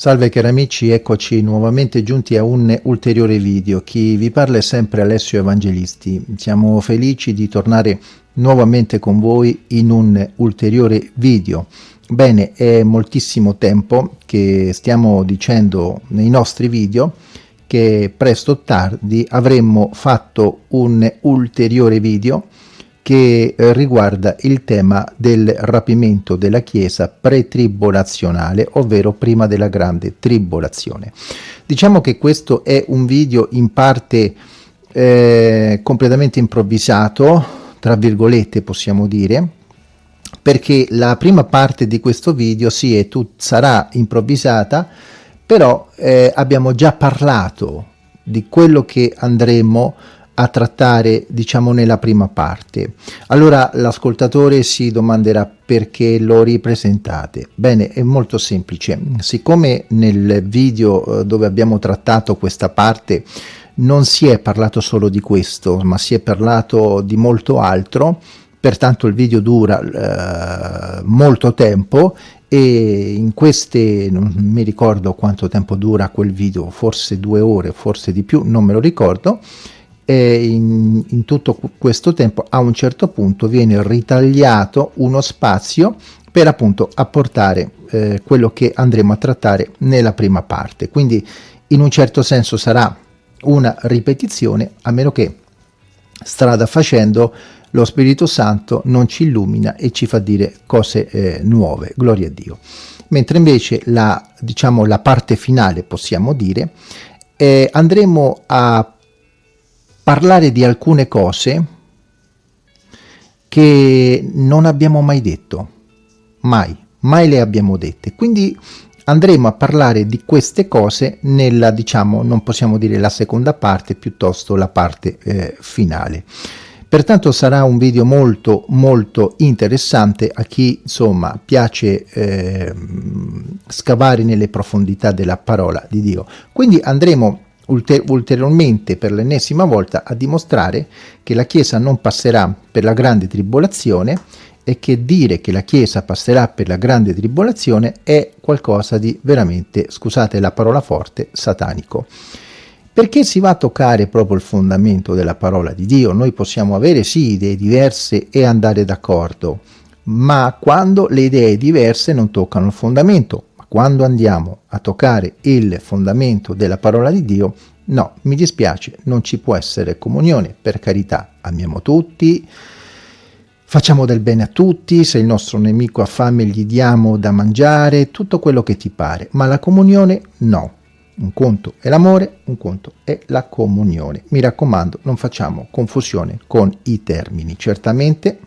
Salve cari amici, eccoci nuovamente giunti a un ulteriore video. Chi vi parla è sempre Alessio Evangelisti. Siamo felici di tornare nuovamente con voi in un ulteriore video. Bene, è moltissimo tempo che stiamo dicendo nei nostri video che presto o tardi avremmo fatto un ulteriore video che eh, riguarda il tema del rapimento della Chiesa pretribulazionale, ovvero prima della grande tribolazione. Diciamo che questo è un video in parte eh, completamente improvvisato, tra virgolette possiamo dire, perché la prima parte di questo video sì, è tut, sarà improvvisata, però eh, abbiamo già parlato di quello che andremo a a trattare diciamo nella prima parte. Allora l'ascoltatore si domanderà perché lo ripresentate. Bene è molto semplice. Siccome nel video eh, dove abbiamo trattato questa parte non si è parlato solo di questo ma si è parlato di molto altro pertanto il video dura eh, molto tempo e in queste non mi ricordo quanto tempo dura quel video forse due ore forse di più non me lo ricordo e in, in tutto questo tempo a un certo punto viene ritagliato uno spazio per appunto apportare eh, quello che andremo a trattare nella prima parte. Quindi in un certo senso sarà una ripetizione a meno che strada facendo lo Spirito Santo non ci illumina e ci fa dire cose eh, nuove. Gloria a Dio. Mentre invece la diciamo la parte finale possiamo dire eh, andremo a parlare di alcune cose che non abbiamo mai detto, mai, mai le abbiamo dette. Quindi andremo a parlare di queste cose nella, diciamo, non possiamo dire la seconda parte, piuttosto la parte eh, finale. Pertanto sarà un video molto molto interessante a chi insomma piace eh, scavare nelle profondità della parola di Dio. Quindi andremo ulter ulteriormente per l'ennesima volta a dimostrare che la Chiesa non passerà per la grande tribolazione e che dire che la Chiesa passerà per la grande tribolazione è qualcosa di veramente, scusate la parola forte, satanico. Perché si va a toccare proprio il fondamento della parola di Dio? Noi possiamo avere sì idee diverse e andare d'accordo, ma quando le idee diverse non toccano il fondamento, quando andiamo a toccare il fondamento della parola di Dio, no, mi dispiace, non ci può essere comunione, per carità, amiamo tutti, facciamo del bene a tutti, se il nostro nemico ha fame gli diamo da mangiare, tutto quello che ti pare, ma la comunione no. Un conto è l'amore, un conto è la comunione. Mi raccomando, non facciamo confusione con i termini. Certamente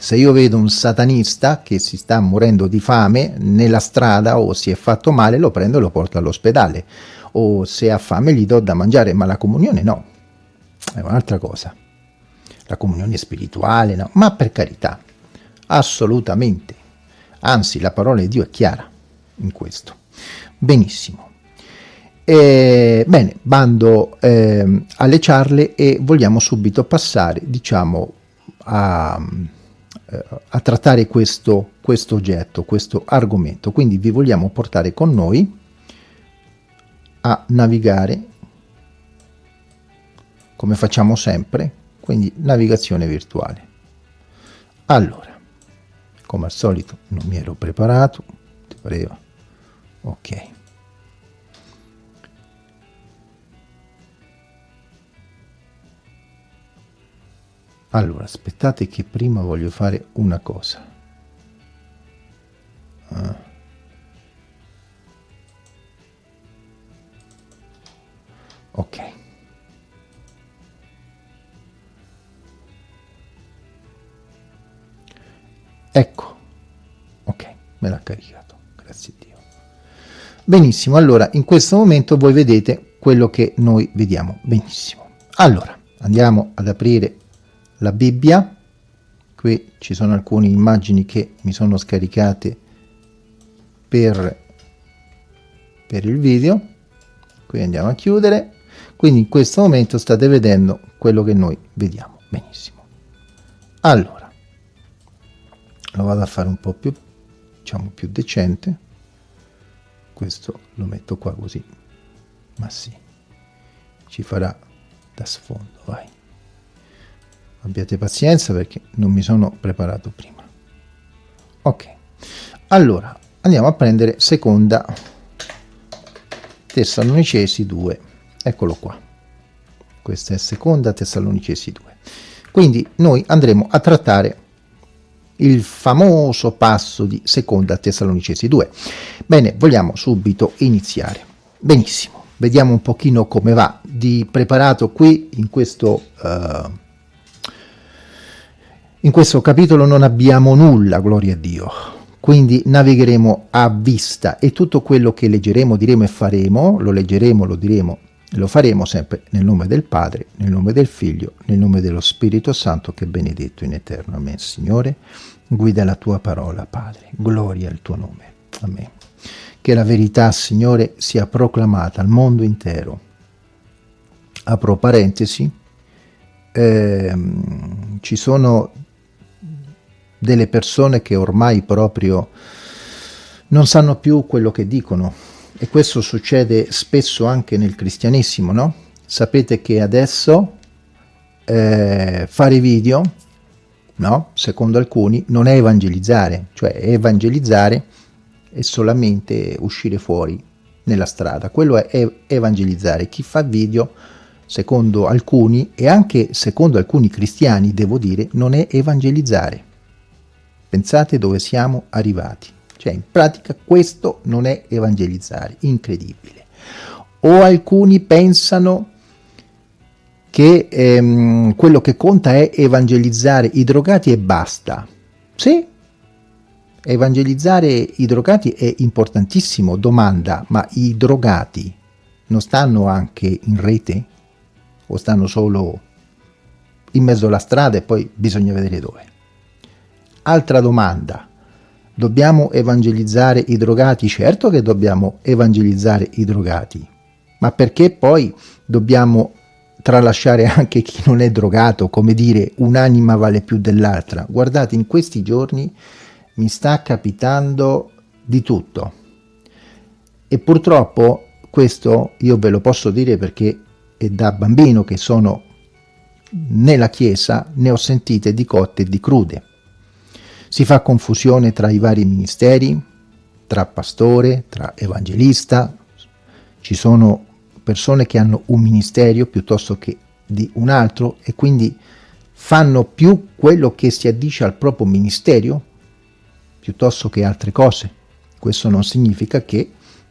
se io vedo un satanista che si sta morendo di fame nella strada o si è fatto male, lo prendo e lo porto all'ospedale. O se ha fame gli do da mangiare, ma la comunione no. È un'altra cosa. La comunione spirituale no. Ma per carità, assolutamente. Anzi, la parola di Dio è chiara in questo. Benissimo. E, bene, bando eh, alle ciarle e vogliamo subito passare, diciamo, a eh, a trattare questo, questo oggetto, questo argomento. Quindi vi vogliamo portare con noi a navigare come facciamo sempre, quindi navigazione virtuale. Allora, come al solito non mi ero preparato, ti pareva? Ok. Allora aspettate che prima voglio fare una cosa. Ah. ok. Ecco. Ok me l'ha caricato. Grazie a Dio. Benissimo allora in questo momento voi vedete quello che noi vediamo. Benissimo. Allora andiamo ad aprire la Bibbia, qui ci sono alcune immagini che mi sono scaricate per, per il video, qui andiamo a chiudere, quindi in questo momento state vedendo quello che noi vediamo, benissimo. Allora, lo vado a fare un po' più, diciamo più decente, questo lo metto qua così. Ma sì ci farà da sfondo vai abbiate pazienza perché non mi sono preparato prima. Ok allora andiamo a prendere seconda Tessalonicesi 2 eccolo qua. Questa è seconda Tessalonicesi 2 quindi noi andremo a trattare il famoso passo di seconda Tessalonicesi 2 bene vogliamo subito iniziare. Benissimo vediamo un pochino come va di preparato qui in questo uh, in questo capitolo non abbiamo nulla gloria a Dio quindi navigheremo a vista e tutto quello che leggeremo diremo e faremo lo leggeremo lo diremo lo faremo sempre nel nome del Padre, nel nome del Figlio, nel nome dello Spirito Santo che è benedetto in eterno. Amen. Signore, guida la tua parola, Padre. Gloria al tuo nome. Amen. Che la verità, Signore, sia proclamata al mondo intero. Apro parentesi. Ehm, ci sono delle persone che ormai proprio non sanno più quello che dicono e questo succede spesso anche nel cristianesimo, no? Sapete che adesso eh, fare video, no? Secondo alcuni, non è evangelizzare, cioè evangelizzare è solamente uscire fuori nella strada, quello è evangelizzare. Chi fa video, secondo alcuni, e anche secondo alcuni cristiani, devo dire, non è evangelizzare. Pensate dove siamo arrivati. Cioè, in pratica questo non è evangelizzare, incredibile. O alcuni pensano che ehm, quello che conta è evangelizzare i drogati e basta. Sì, evangelizzare i drogati è importantissimo. Domanda, ma i drogati non stanno anche in rete? O stanno solo in mezzo alla strada e poi bisogna vedere dove? Altra domanda, Dobbiamo evangelizzare i drogati? Certo che dobbiamo evangelizzare i drogati, ma perché poi dobbiamo tralasciare anche chi non è drogato, come dire un'anima vale più dell'altra? Guardate, in questi giorni mi sta capitando di tutto. E purtroppo questo io ve lo posso dire perché è da bambino che sono nella chiesa ne ho sentite di cotte e di crude si fa confusione tra i vari ministeri, tra pastore, tra evangelista. Ci sono persone che hanno un ministero piuttosto che di un altro e quindi fanno più quello che si addice al proprio ministero piuttosto che altre cose. Questo non significa che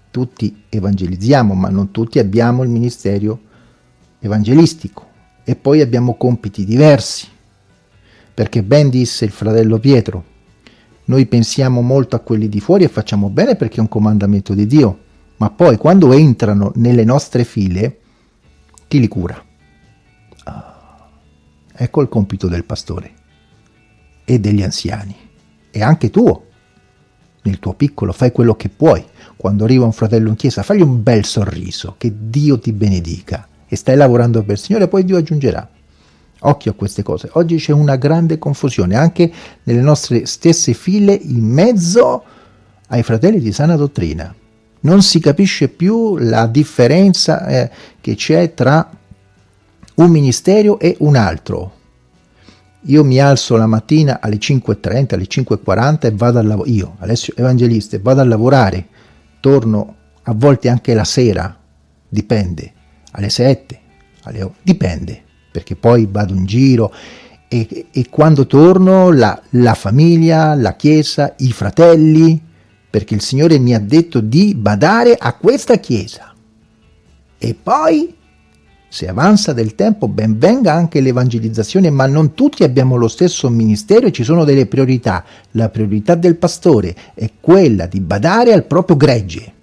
tutti evangelizziamo, ma non tutti abbiamo il ministero evangelistico e poi abbiamo compiti diversi. Perché ben disse il fratello Pietro, noi pensiamo molto a quelli di fuori e facciamo bene perché è un comandamento di Dio, ma poi quando entrano nelle nostre file, chi li cura? Ah, ecco il compito del pastore e degli anziani, e anche tuo, nel tuo piccolo, fai quello che puoi. Quando arriva un fratello in chiesa, fagli un bel sorriso, che Dio ti benedica, e stai lavorando per il Signore, poi Dio aggiungerà. Occhio a queste cose. Oggi c'è una grande confusione anche nelle nostre stesse file in mezzo ai fratelli di sana dottrina. Non si capisce più la differenza eh, che c'è tra un ministero e un altro. Io mi alzo la mattina alle 5.30, alle 5.40 e vado al lavoro. Io, Alessio Evangelista, vado a lavorare. Torno a volte anche la sera, dipende, alle 7, alle... dipende perché poi vado in giro e, e quando torno la, la famiglia, la chiesa, i fratelli, perché il Signore mi ha detto di badare a questa chiesa. E poi, se avanza del tempo, ben venga anche l'evangelizzazione, ma non tutti abbiamo lo stesso ministero e ci sono delle priorità. La priorità del pastore è quella di badare al proprio gregge.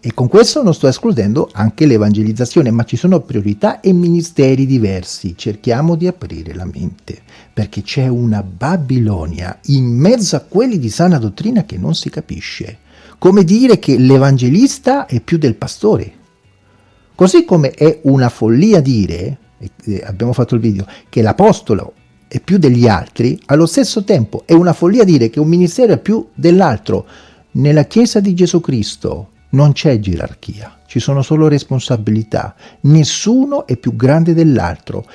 E con questo non sto escludendo anche l'evangelizzazione, ma ci sono priorità e ministeri diversi. Cerchiamo di aprire la mente, perché c'è una Babilonia in mezzo a quelli di sana dottrina che non si capisce. Come dire che l'evangelista è più del pastore. Così come è una follia dire, abbiamo fatto il video, che l'apostolo è più degli altri, allo stesso tempo è una follia dire che un ministero è più dell'altro Nella Chiesa di Gesù Cristo non c'è gerarchia, ci sono solo responsabilità, nessuno è più grande dell'altro.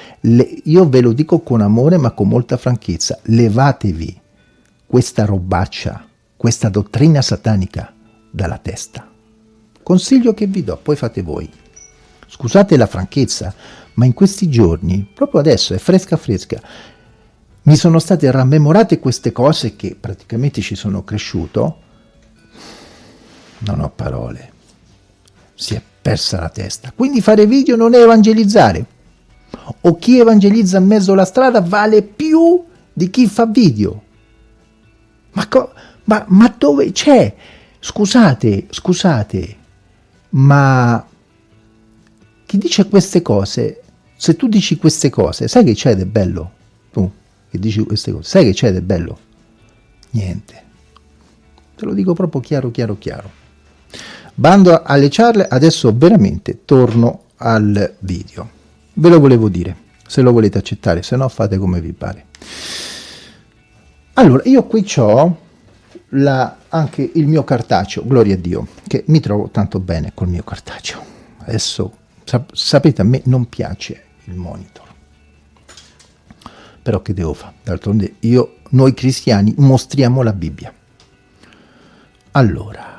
Io ve lo dico con amore ma con molta franchezza, levatevi questa robaccia, questa dottrina satanica dalla testa. Consiglio che vi do, poi fate voi. Scusate la franchezza, ma in questi giorni, proprio adesso, è fresca fresca, mi sono state rammemorate queste cose che praticamente ci sono cresciuto, non ho parole, si è persa la testa. Quindi fare video non è evangelizzare, o chi evangelizza in mezzo alla strada vale più di chi fa video. Ma, ma, ma dove c'è? Scusate, scusate, ma chi dice queste cose, se tu dici queste cose, sai che c'è del bello? Tu che dici queste cose, sai che c'è del bello? Niente. Te lo dico proprio chiaro, chiaro, chiaro. Bando alle ciarle, adesso veramente torno al video. Ve lo volevo dire, se lo volete accettare, se no fate come vi pare. Allora, io qui ho la, anche il mio cartaceo, gloria a Dio, che mi trovo tanto bene col mio cartaceo. Adesso, sap sapete, a me non piace il monitor. Però che devo fare? D'altronde io, noi cristiani, mostriamo la Bibbia. Allora,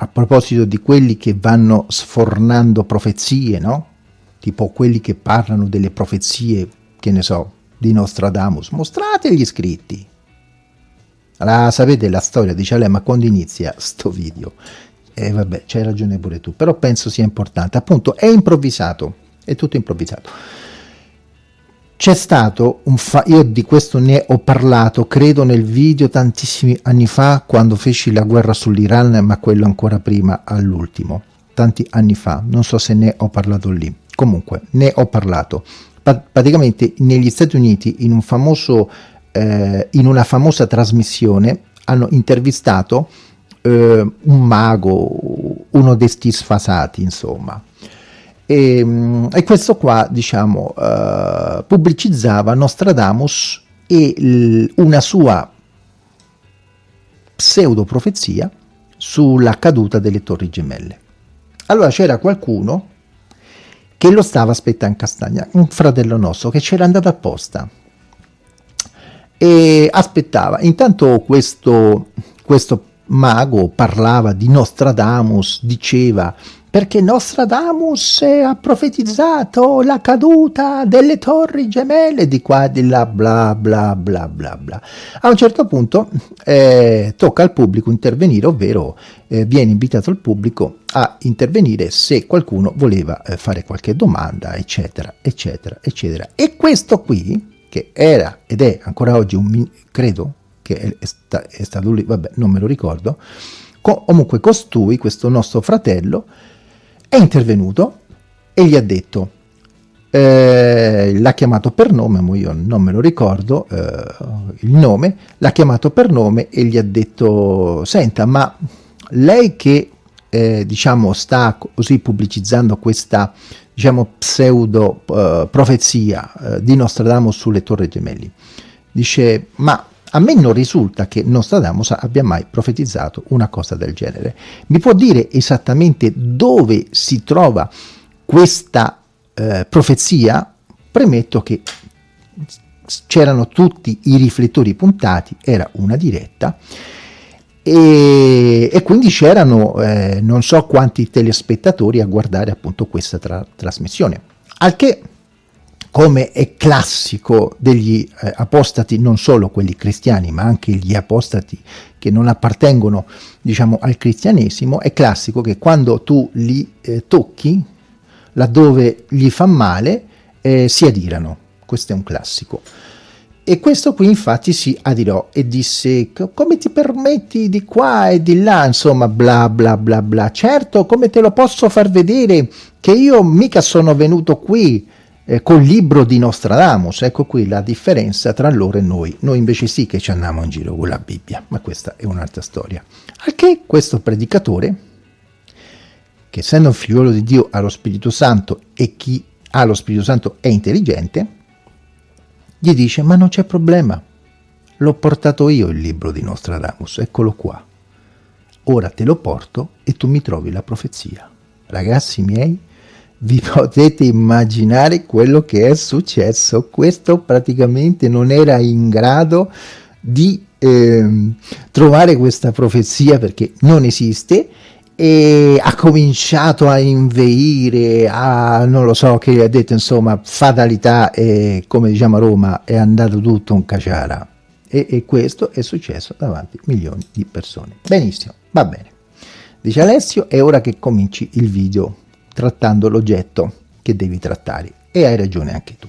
a proposito di quelli che vanno sfornando profezie, no? Tipo quelli che parlano delle profezie, che ne so, di Nostradamus, mostrate gli scritti allora, sapete la storia, dice lei, ma quando inizia sto video? E eh, vabbè, c'hai ragione pure tu, però penso sia importante. Appunto, è improvvisato, è tutto improvvisato. C'è stato un fa io di questo ne ho parlato, credo nel video tantissimi anni fa, quando feci la guerra sull'Iran, ma quello ancora prima, all'ultimo, tanti anni fa, non so se ne ho parlato lì. Comunque, ne ho parlato. Pa praticamente negli Stati Uniti, in un famoso eh, in una famosa trasmissione hanno intervistato eh, un mago, uno dei sti sfasati, insomma. E, mm, e questo qua, diciamo, eh, pubblicizzava Nostradamus e una sua pseudo profezia sulla caduta delle torri gemelle. Allora c'era qualcuno che lo stava aspettando in castagna, un fratello nostro che c'era andato apposta e aspettava. Intanto questo, questo mago parlava di Nostradamus, diceva perché Nostradamus ha profetizzato la caduta delle torri gemelle di qua di là, bla bla bla bla bla. A un certo punto eh, tocca al pubblico intervenire, ovvero eh, viene invitato il pubblico a intervenire se qualcuno voleva eh, fare qualche domanda, eccetera, eccetera, eccetera. E questo qui, che era ed è ancora oggi un, credo che è, è stato lì, vabbè non me lo ricordo, co comunque costui, questo nostro fratello, è intervenuto e gli ha detto, eh, l'ha chiamato per nome, ma io non me lo ricordo eh, il nome, l'ha chiamato per nome e gli ha detto, senta ma lei che eh, diciamo sta così pubblicizzando questa diciamo, pseudo uh, profezia uh, di Nostradamus sulle torri gemelli. Dice, ma a me non risulta che Nostradamus abbia mai profetizzato una cosa del genere. Mi può dire esattamente dove si trova questa uh, profezia? Premetto che c'erano tutti i riflettori puntati, era una diretta, e, e quindi c'erano eh, non so quanti telespettatori a guardare appunto questa tra trasmissione. Al che, come è classico degli eh, apostati, non solo quelli cristiani, ma anche gli apostati che non appartengono, diciamo, al cristianesimo, è classico che quando tu li eh, tocchi, laddove gli fa male, eh, si adirano. Questo è un classico. E questo qui infatti si adirò e disse come ti permetti di qua e di là, insomma bla bla bla bla. Certo, come te lo posso far vedere che io mica sono venuto qui eh, col libro di Nostradamus. Ecco qui la differenza tra loro e noi. Noi invece sì che ci andiamo in giro con la Bibbia, ma questa è un'altra storia. Al che questo predicatore, che essendo un figliolo di Dio ha lo Spirito Santo e chi ha lo Spirito Santo è intelligente, gli dice ma non c'è problema, l'ho portato io il libro di Nostradamus, eccolo qua. ora te lo porto e tu mi trovi la profezia. Ragazzi miei, vi potete immaginare quello che è successo. Questo praticamente non era in grado di eh, trovare questa profezia perché non esiste e ha cominciato a inveire, a non lo so, che ha detto insomma fatalità e come diciamo a Roma è andato tutto un caciara e, e questo è successo davanti a milioni di persone. Benissimo, va bene. Dice Alessio, è ora che cominci il video trattando l'oggetto che devi trattare e hai ragione anche tu.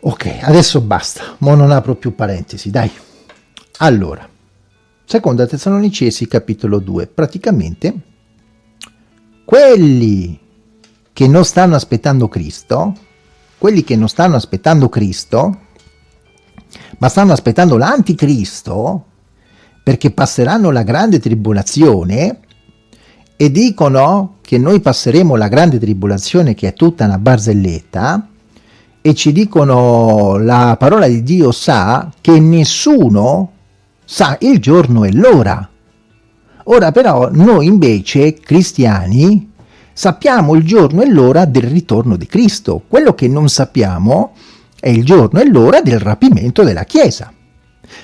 Ok, adesso basta, ma non apro più parentesi, dai. Allora, seconda Tessalonicesi capitolo 2, praticamente quelli che non stanno aspettando Cristo, quelli che non stanno aspettando Cristo, ma stanno aspettando l'anticristo, perché passeranno la grande tribolazione, e dicono che noi passeremo la grande tribolazione che è tutta una barzelletta, e ci dicono la parola di Dio sa che nessuno sa il giorno e l'ora. Ora però noi invece, cristiani, sappiamo il giorno e l'ora del ritorno di Cristo. Quello che non sappiamo è il giorno e l'ora del rapimento della Chiesa.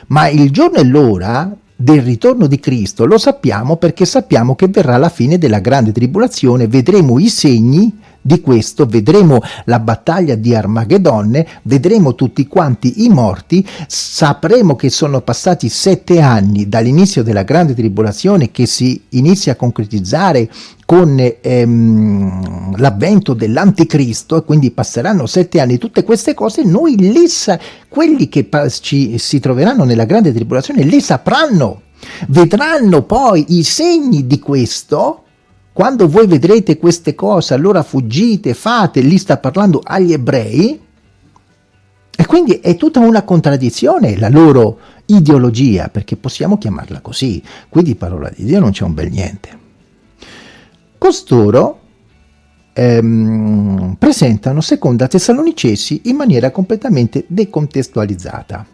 Ma il giorno e l'ora del ritorno di Cristo. Lo sappiamo perché sappiamo che verrà la fine della grande tribolazione, vedremo i segni di questo, vedremo la battaglia di Armageddonne, vedremo tutti quanti i morti, sapremo che sono passati sette anni dall'inizio della grande tribolazione che si inizia a concretizzare con ehm, l'avvento dell'anticristo e quindi passeranno sette anni, tutte queste cose, noi le sa quelli che ci, si troveranno nella grande tribolazione le sapranno, vedranno poi i segni di questo, quando voi vedrete queste cose allora fuggite, fate, lì sta parlando agli ebrei, e quindi è tutta una contraddizione la loro ideologia, perché possiamo chiamarla così, qui di parola di Dio non c'è un bel niente. Costoro ehm, presentano seconda Tessalonicesi in maniera completamente decontestualizzata,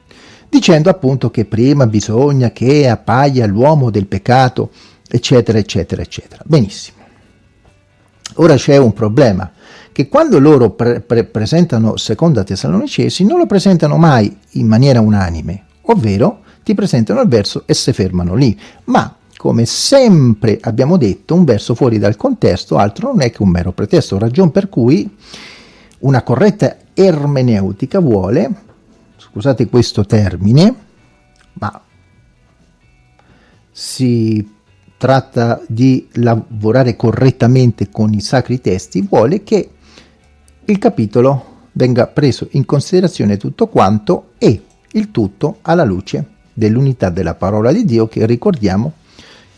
dicendo appunto che prima bisogna che appaia l'uomo del peccato, eccetera, eccetera, eccetera. Benissimo. Ora c'è un problema, che quando loro pre pre presentano seconda Tessalonicesi non lo presentano mai in maniera unanime, ovvero ti presentano il verso e si fermano lì, ma come sempre abbiamo detto, un verso fuori dal contesto altro non è che un mero pretesto, ragion per cui una corretta ermeneutica vuole, scusate questo termine, ma si tratta di lavorare correttamente con i sacri testi, vuole che il capitolo venga preso in considerazione tutto quanto e il tutto alla luce dell'unità della parola di Dio che ricordiamo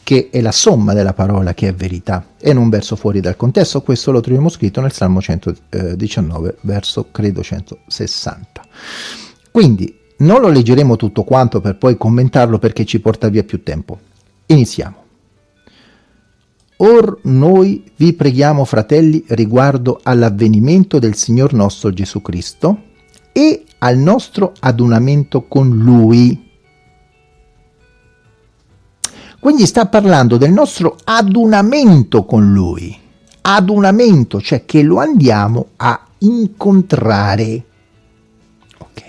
che è la somma della parola che è verità e non verso fuori dal contesto, questo lo troviamo scritto nel Salmo 119, verso credo 160. Quindi non lo leggeremo tutto quanto per poi commentarlo perché ci porta via più tempo. Iniziamo. Or noi vi preghiamo, fratelli, riguardo all'avvenimento del Signor nostro Gesù Cristo e al nostro adunamento con Lui, quindi sta parlando del nostro adunamento con Lui, adunamento, cioè che lo andiamo a incontrare. Ok.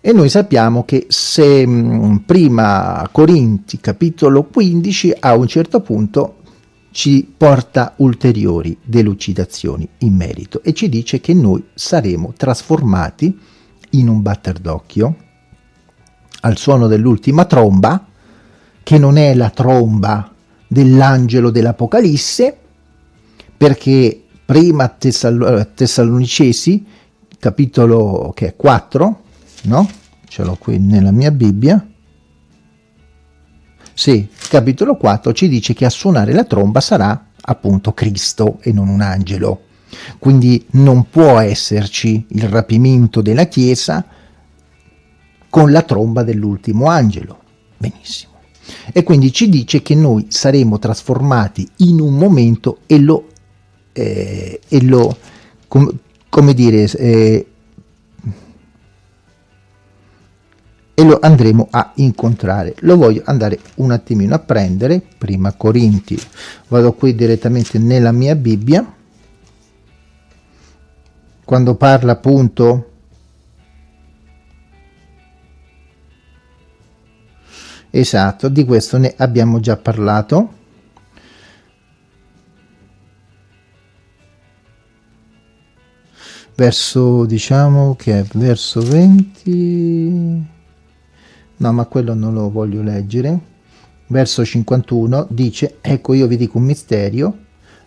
E noi sappiamo che se mh, prima Corinti capitolo 15 a un certo punto ci porta ulteriori delucidazioni in merito e ci dice che noi saremo trasformati in un batter d'occhio al suono dell'ultima tromba che non è la tromba dell'angelo dell'Apocalisse, perché prima Tessal Tessalonicesi, capitolo che è 4, no? Ce l'ho qui nella mia Bibbia. Sì, capitolo 4 ci dice che a suonare la tromba sarà appunto Cristo e non un angelo. Quindi non può esserci il rapimento della Chiesa con la tromba dell'ultimo angelo. Benissimo e quindi ci dice che noi saremo trasformati in un momento e lo, eh, e lo com, come dire, eh, e lo andremo a incontrare. Lo voglio andare un attimino a prendere, prima Corinti, vado qui direttamente nella mia Bibbia, quando parla appunto esatto di questo ne abbiamo già parlato. Verso diciamo che è verso 20 no ma quello non lo voglio leggere. Verso 51 dice ecco io vi dico un misterio.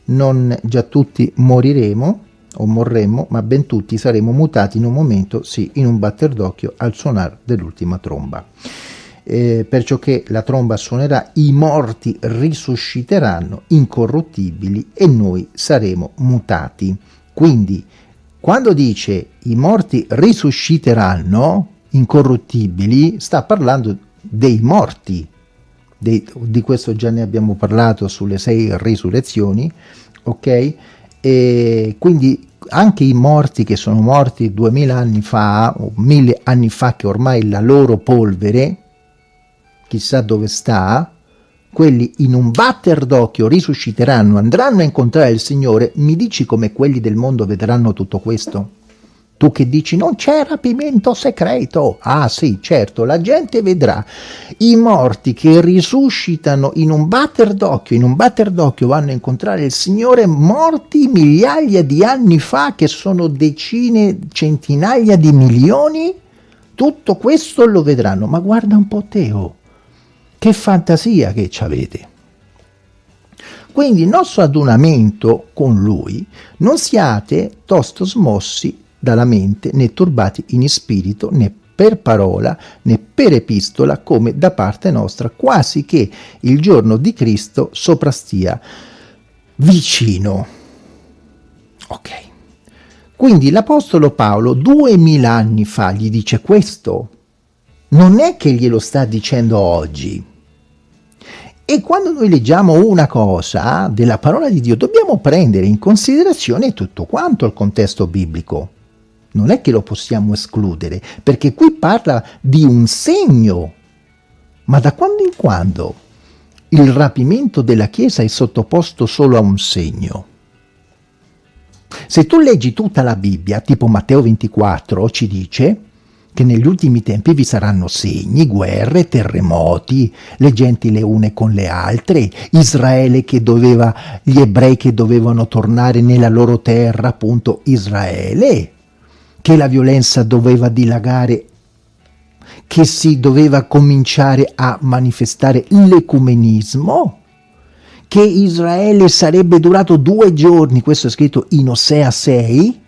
Non già tutti moriremo o morremmo ma ben tutti saremo mutati in un momento sì in un batter d'occhio al suonar dell'ultima tromba. Eh, perciò che la tromba suonerà i morti risusciteranno incorruttibili e noi saremo mutati. Quindi quando dice i morti risusciteranno, incorruttibili, sta parlando dei morti. Dei, di questo già ne abbiamo parlato sulle sei risurrezioni, ok? E quindi anche i morti che sono morti duemila anni fa o mille anni fa che ormai la loro polvere chissà dove sta quelli in un batter d'occhio risusciteranno, andranno a incontrare il Signore, mi dici come quelli del mondo vedranno tutto questo? Tu che dici non c'è rapimento segreto. Ah sì, certo, la gente vedrà i morti che risuscitano in un batter d'occhio, in un batter d'occhio vanno a incontrare il Signore morti migliaia di anni fa che sono decine, centinaia di milioni. Tutto questo lo vedranno, ma guarda un po' Teo che fantasia che ci avete! Quindi il nostro adunamento con lui non siate tosto smossi dalla mente né turbati in spirito né per parola né per epistola come da parte nostra quasi che il giorno di Cristo soprastia vicino. Ok. Quindi l'Apostolo Paolo duemila anni fa gli dice questo. Non è che glielo sta dicendo oggi e quando noi leggiamo una cosa della parola di Dio dobbiamo prendere in considerazione tutto quanto il contesto biblico. Non è che lo possiamo escludere, perché qui parla di un segno. Ma da quando in quando il rapimento della Chiesa è sottoposto solo a un segno? Se tu leggi tutta la Bibbia, tipo Matteo 24, ci dice che negli ultimi tempi vi saranno segni, guerre, terremoti, le genti le une con le altre, Israele che doveva, gli ebrei che dovevano tornare nella loro terra, appunto Israele, che la violenza doveva dilagare, che si doveva cominciare a manifestare l'ecumenismo, che Israele sarebbe durato due giorni, questo è scritto in Osea 6,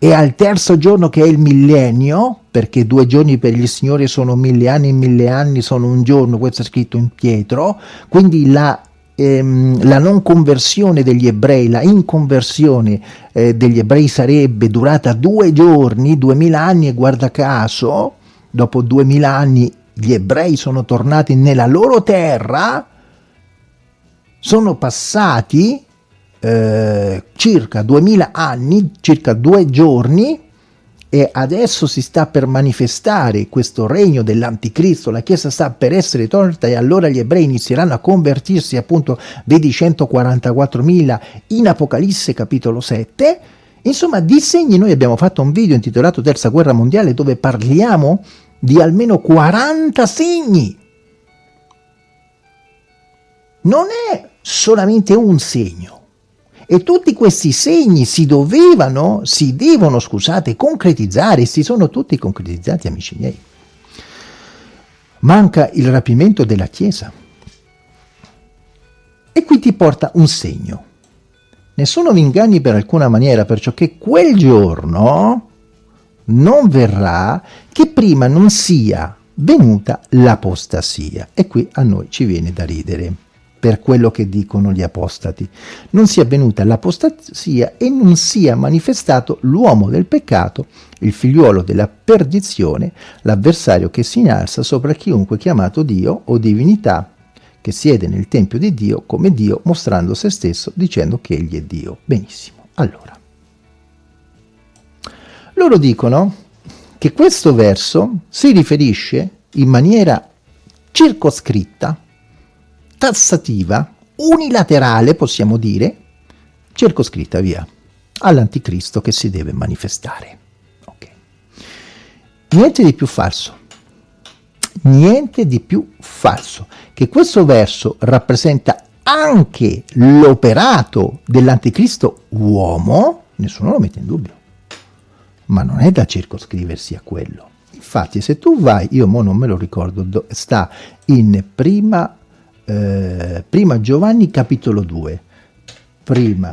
e al terzo giorno che è il millennio, perché due giorni per il Signore sono mille anni, mille anni sono un giorno, questo è scritto in Pietro, quindi la, ehm, la non conversione degli ebrei, la inconversione eh, degli ebrei sarebbe durata due giorni, duemila anni e guarda caso, dopo duemila anni gli ebrei sono tornati nella loro terra, sono passati eh, circa 2000 anni, circa due giorni, e adesso si sta per manifestare questo regno dell'anticristo, la Chiesa sta per essere tolta e allora gli ebrei inizieranno a convertirsi, appunto, vedi 144.000 in Apocalisse capitolo 7, insomma di segni noi abbiamo fatto un video intitolato Terza Guerra Mondiale dove parliamo di almeno 40 segni. Non è solamente un segno, e tutti questi segni si dovevano, si devono, scusate, concretizzare, si sono tutti concretizzati, amici miei. Manca il rapimento della Chiesa. E qui ti porta un segno. Nessuno vi inganni per alcuna maniera, perciò che quel giorno non verrà che prima non sia venuta l'apostasia. E qui a noi ci viene da ridere per quello che dicono gli apostati. Non sia venuta l'apostasia e non sia manifestato l'uomo del peccato, il figliuolo della perdizione, l'avversario che si innalza sopra chiunque chiamato Dio o divinità, che siede nel Tempio di Dio come Dio, mostrando se stesso, dicendo che egli è Dio. Benissimo. Allora, loro dicono che questo verso si riferisce in maniera circoscritta, tassativa, unilaterale, possiamo dire, circoscritta via, all'anticristo che si deve manifestare. Okay. Niente di più falso. Niente di più falso. Che questo verso rappresenta anche l'operato dell'anticristo uomo, nessuno lo mette in dubbio. Ma non è da circoscriversi a quello. Infatti se tu vai, io mo non me lo ricordo, sta in prima, eh, prima Giovanni capitolo 2, prima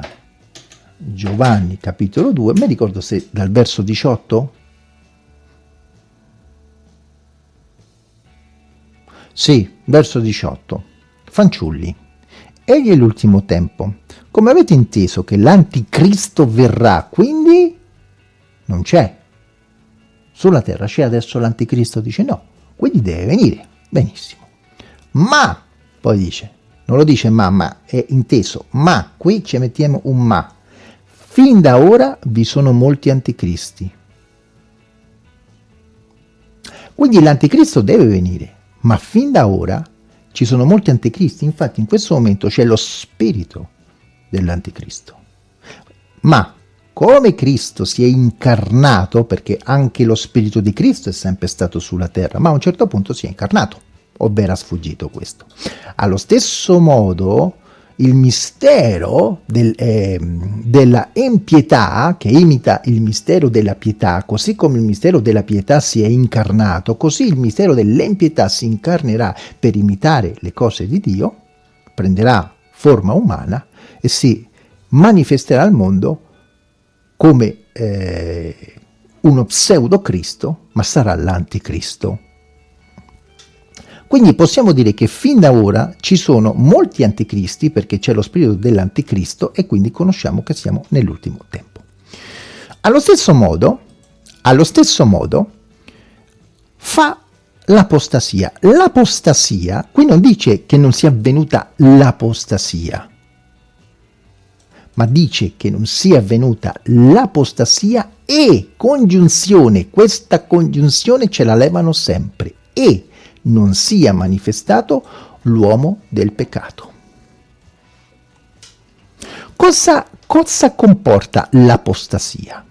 Giovanni capitolo 2, mi ricordo se dal verso 18? Sì, verso 18. Fanciulli, egli è l'ultimo tempo. Come avete inteso che l'anticristo verrà, quindi non c'è. Sulla terra c'è adesso l'anticristo, dice no, quindi deve venire. Benissimo. Ma, poi dice, non lo dice ma, ma è inteso, ma, qui ci mettiamo un ma. Fin da ora vi sono molti anticristi. Quindi l'anticristo deve venire, ma fin da ora ci sono molti anticristi, infatti in questo momento c'è lo spirito dell'anticristo. Ma come Cristo si è incarnato, perché anche lo spirito di Cristo è sempre stato sulla terra, ma a un certo punto si è incarnato, o era sfuggito questo. Allo stesso modo il mistero del, eh, della empietà, che imita il mistero della pietà, così come il mistero della pietà si è incarnato, così il mistero dell'empietà si incarnerà per imitare le cose di Dio, prenderà forma umana e si manifesterà al mondo come eh, uno pseudo Cristo, ma sarà l'anticristo. Quindi possiamo dire che fin da ora ci sono molti anticristi perché c'è lo spirito dell'anticristo e quindi conosciamo che siamo nell'ultimo tempo. Allo stesso modo, allo stesso modo fa l'apostasia. L'apostasia, qui non dice che non sia avvenuta l'apostasia, ma dice che non sia avvenuta l'apostasia e congiunzione, questa congiunzione ce la levano sempre, e non sia manifestato l'uomo del peccato. Cosa, cosa comporta l'apostasia?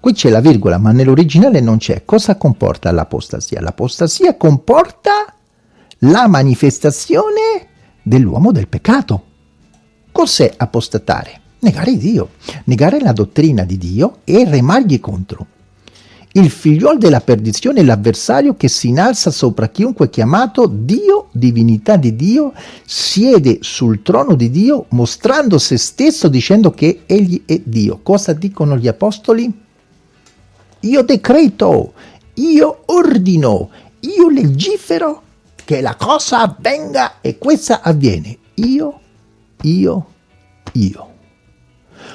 Qui c'è la virgola, ma nell'originale non c'è. Cosa comporta l'apostasia? L'apostasia comporta la manifestazione dell'uomo del peccato. Cos'è apostatare? Negare Dio, negare la dottrina di Dio e remargli contro il figliuolo della perdizione l'avversario che si innalza sopra chiunque chiamato Dio, divinità di Dio, siede sul trono di Dio mostrando se stesso dicendo che egli è Dio. Cosa dicono gli apostoli? Io decreto, io ordino, io legifero che la cosa avvenga e questa avviene. Io, io, io.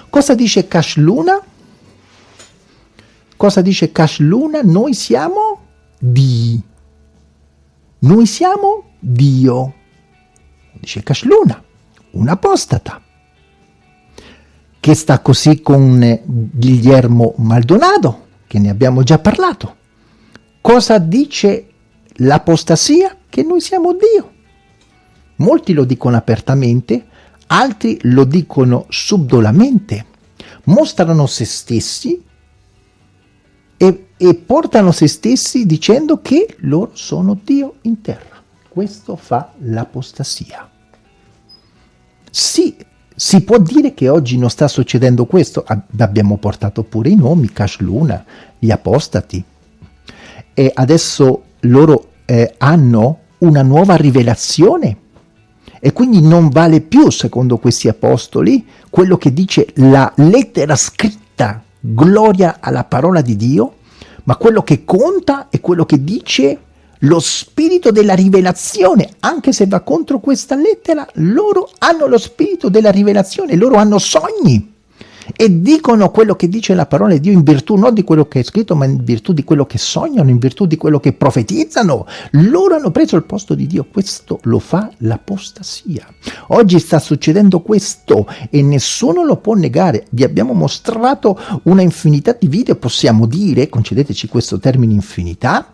Cosa dice Cash Luna? Cosa dice Cash Luna? Noi siamo di. Noi siamo Dio. Dice Cash Luna, un apostata. Che sta così con Guillermo Maldonado, che ne abbiamo già parlato. Cosa dice l'apostasia? Che noi siamo Dio. Molti lo dicono apertamente, altri lo dicono subdolamente. Mostrano se stessi e, e portano se stessi dicendo che loro sono Dio in terra. Questo fa l'apostasia. Sì, si può dire che oggi non sta succedendo questo, abbiamo portato pure i nomi, Cash Luna, gli apostati, e adesso loro eh, hanno una nuova rivelazione e quindi non vale più, secondo questi apostoli, quello che dice la lettera scritta gloria alla parola di Dio, ma quello che conta è quello che dice lo spirito della rivelazione, anche se va contro questa lettera, loro hanno lo spirito della rivelazione, loro hanno sogni e dicono quello che dice la parola di Dio in virtù non di quello che è scritto, ma in virtù di quello che sognano, in virtù di quello che profetizzano. Loro hanno preso il posto di Dio. Questo lo fa l'apostasia. Oggi sta succedendo questo e nessuno lo può negare. Vi abbiamo mostrato una infinità di video, possiamo dire, concedeteci questo termine infinità,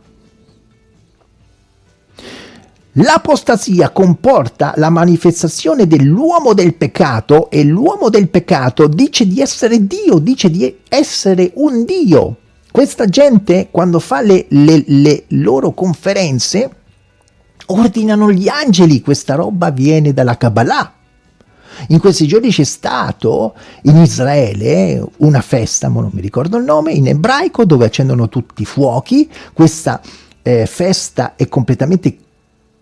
L'apostasia comporta la manifestazione dell'uomo del peccato e l'uomo del peccato dice di essere Dio, dice di essere un Dio. Questa gente quando fa le, le, le loro conferenze ordinano gli angeli, questa roba viene dalla Kabbalah. In questi giorni c'è stato in Israele una festa, ma non mi ricordo il nome, in ebraico dove accendono tutti i fuochi. Questa eh, festa è completamente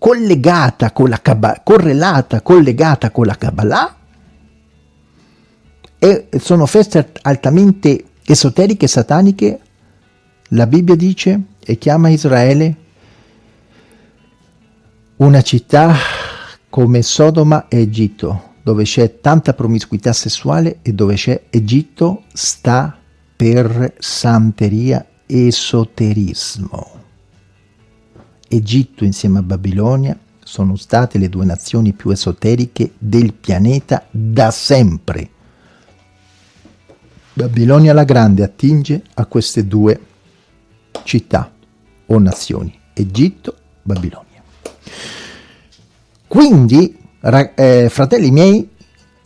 collegata con la Kabbalah, correlata, collegata con la Kabbalah e sono feste altamente esoteriche, sataniche. La Bibbia dice e chiama Israele una città come Sodoma e Egitto, dove c'è tanta promiscuità sessuale e dove c'è Egitto sta per santeria esoterismo. Egitto insieme a Babilonia sono state le due nazioni più esoteriche del pianeta da sempre. Babilonia la Grande attinge a queste due città o nazioni, Egitto, Babilonia. Quindi, eh, fratelli miei,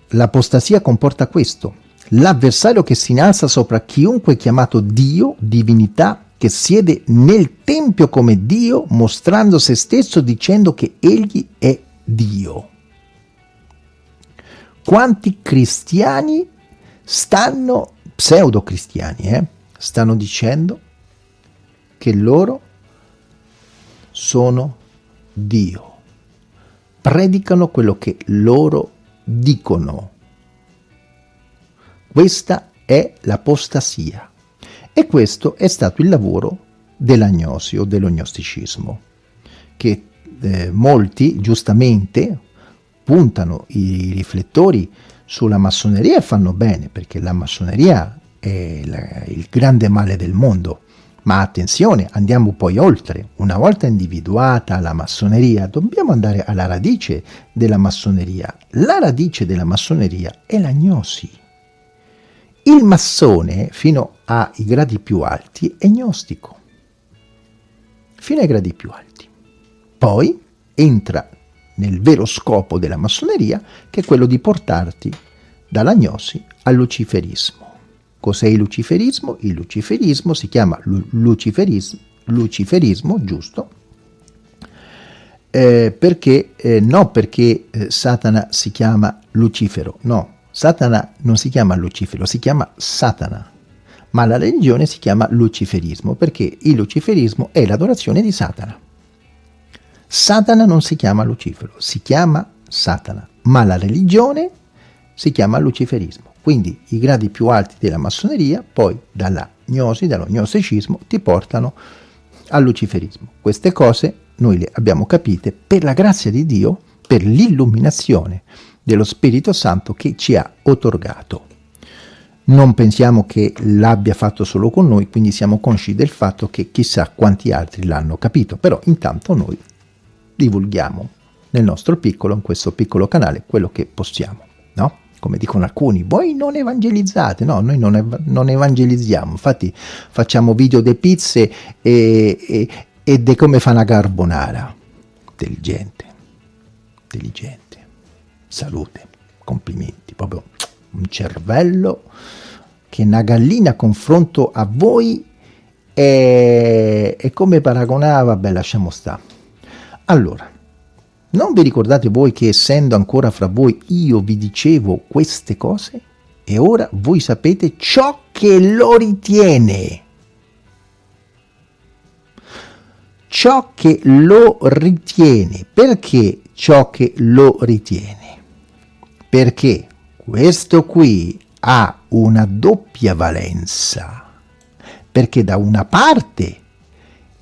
l'apostasia comporta questo. L'avversario che si innalza sopra chiunque chiamato Dio, divinità, che siede nel Tempio come Dio, mostrando se stesso dicendo che egli è Dio. Quanti cristiani stanno, pseudo cristiani, eh, stanno dicendo che loro sono Dio predicano quello che loro dicono. Questa è l'apostasia. E questo è stato il lavoro dell'agnosi o dell'ognosticismo, che eh, molti giustamente puntano i riflettori sulla massoneria e fanno bene, perché la massoneria è la, il grande male del mondo, ma attenzione, andiamo poi oltre. Una volta individuata la massoneria, dobbiamo andare alla radice della massoneria. La radice della massoneria è l'agnosi. Il massone, fino ai gradi più alti, è gnostico. Fino ai gradi più alti. Poi entra nel vero scopo della massoneria, che è quello di portarti dall'agnosi al luciferismo. Cos'è il luciferismo? Il luciferismo si chiama luciferismo, luciferismo giusto, eh, perché, eh, no perché eh, Satana si chiama Lucifero, no, Satana non si chiama Lucifero, si chiama Satana, ma la religione si chiama luciferismo, perché il luciferismo è l'adorazione di Satana. Satana non si chiama Lucifero, si chiama Satana, ma la religione si chiama luciferismo. Quindi i gradi più alti della massoneria, poi dalla gnosi, dallo gnosticismo, ti portano al luciferismo. Queste cose noi le abbiamo capite per la grazia di Dio, per l'illuminazione dello Spirito Santo che ci ha otorgato. Non pensiamo che l'abbia fatto solo con noi, quindi siamo consci del fatto che chissà quanti altri l'hanno capito, però intanto noi divulghiamo nel nostro piccolo, in questo piccolo canale, quello che possiamo, no? come dicono alcuni, voi non evangelizzate, no, noi non, ev non evangelizziamo, infatti facciamo video di pizze e, e, e di come fa una carbonara, intelligente, intelligente, salute, complimenti, proprio un cervello che una gallina a confronto a voi è, è come paragonava, vabbè lasciamo stare. Allora, non vi ricordate voi che essendo ancora fra voi io vi dicevo queste cose? E ora voi sapete ciò che lo ritiene. Ciò che lo ritiene. Perché ciò che lo ritiene? Perché questo qui ha una doppia valenza. Perché da una parte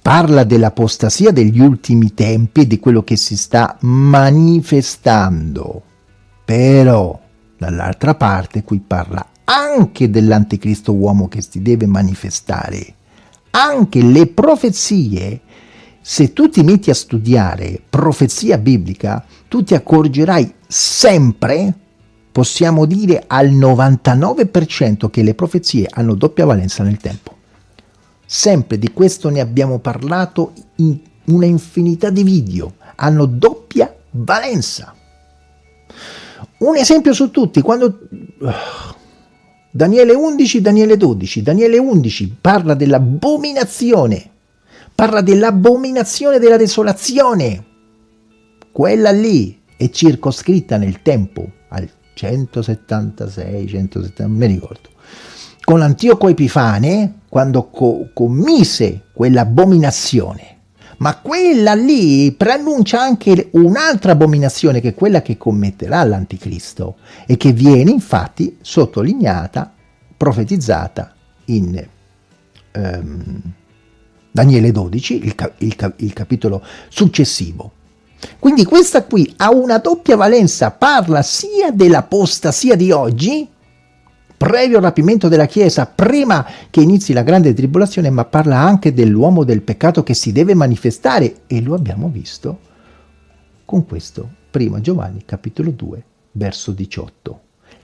parla dell'apostasia degli ultimi tempi e di quello che si sta manifestando. Però, dall'altra parte, qui parla anche dell'anticristo uomo che si deve manifestare. Anche le profezie, se tu ti metti a studiare profezia biblica, tu ti accorgerai sempre, possiamo dire al 99%, che le profezie hanno doppia valenza nel tempo. Sempre di questo ne abbiamo parlato in una infinità di video, hanno doppia valenza. Un esempio su tutti, quando Daniele 11, Daniele 12, Daniele 11 parla dell'abominazione, parla dell'abominazione della desolazione, quella lì è circoscritta nel tempo al 176, 170, non mi ricordo. Con Antioco Epifane, quando co commise quell'abominazione, ma quella lì preannuncia anche un'altra abominazione che è quella che commetterà l'anticristo e che viene infatti sottolineata, profetizzata in um, Daniele 12, il, il, il capitolo successivo. Quindi questa qui ha una doppia valenza, parla sia dell'apostasia di oggi, previo rapimento della Chiesa, prima che inizi la grande tribolazione, ma parla anche dell'uomo del peccato che si deve manifestare e lo abbiamo visto con questo, prima Giovanni capitolo 2, verso 18.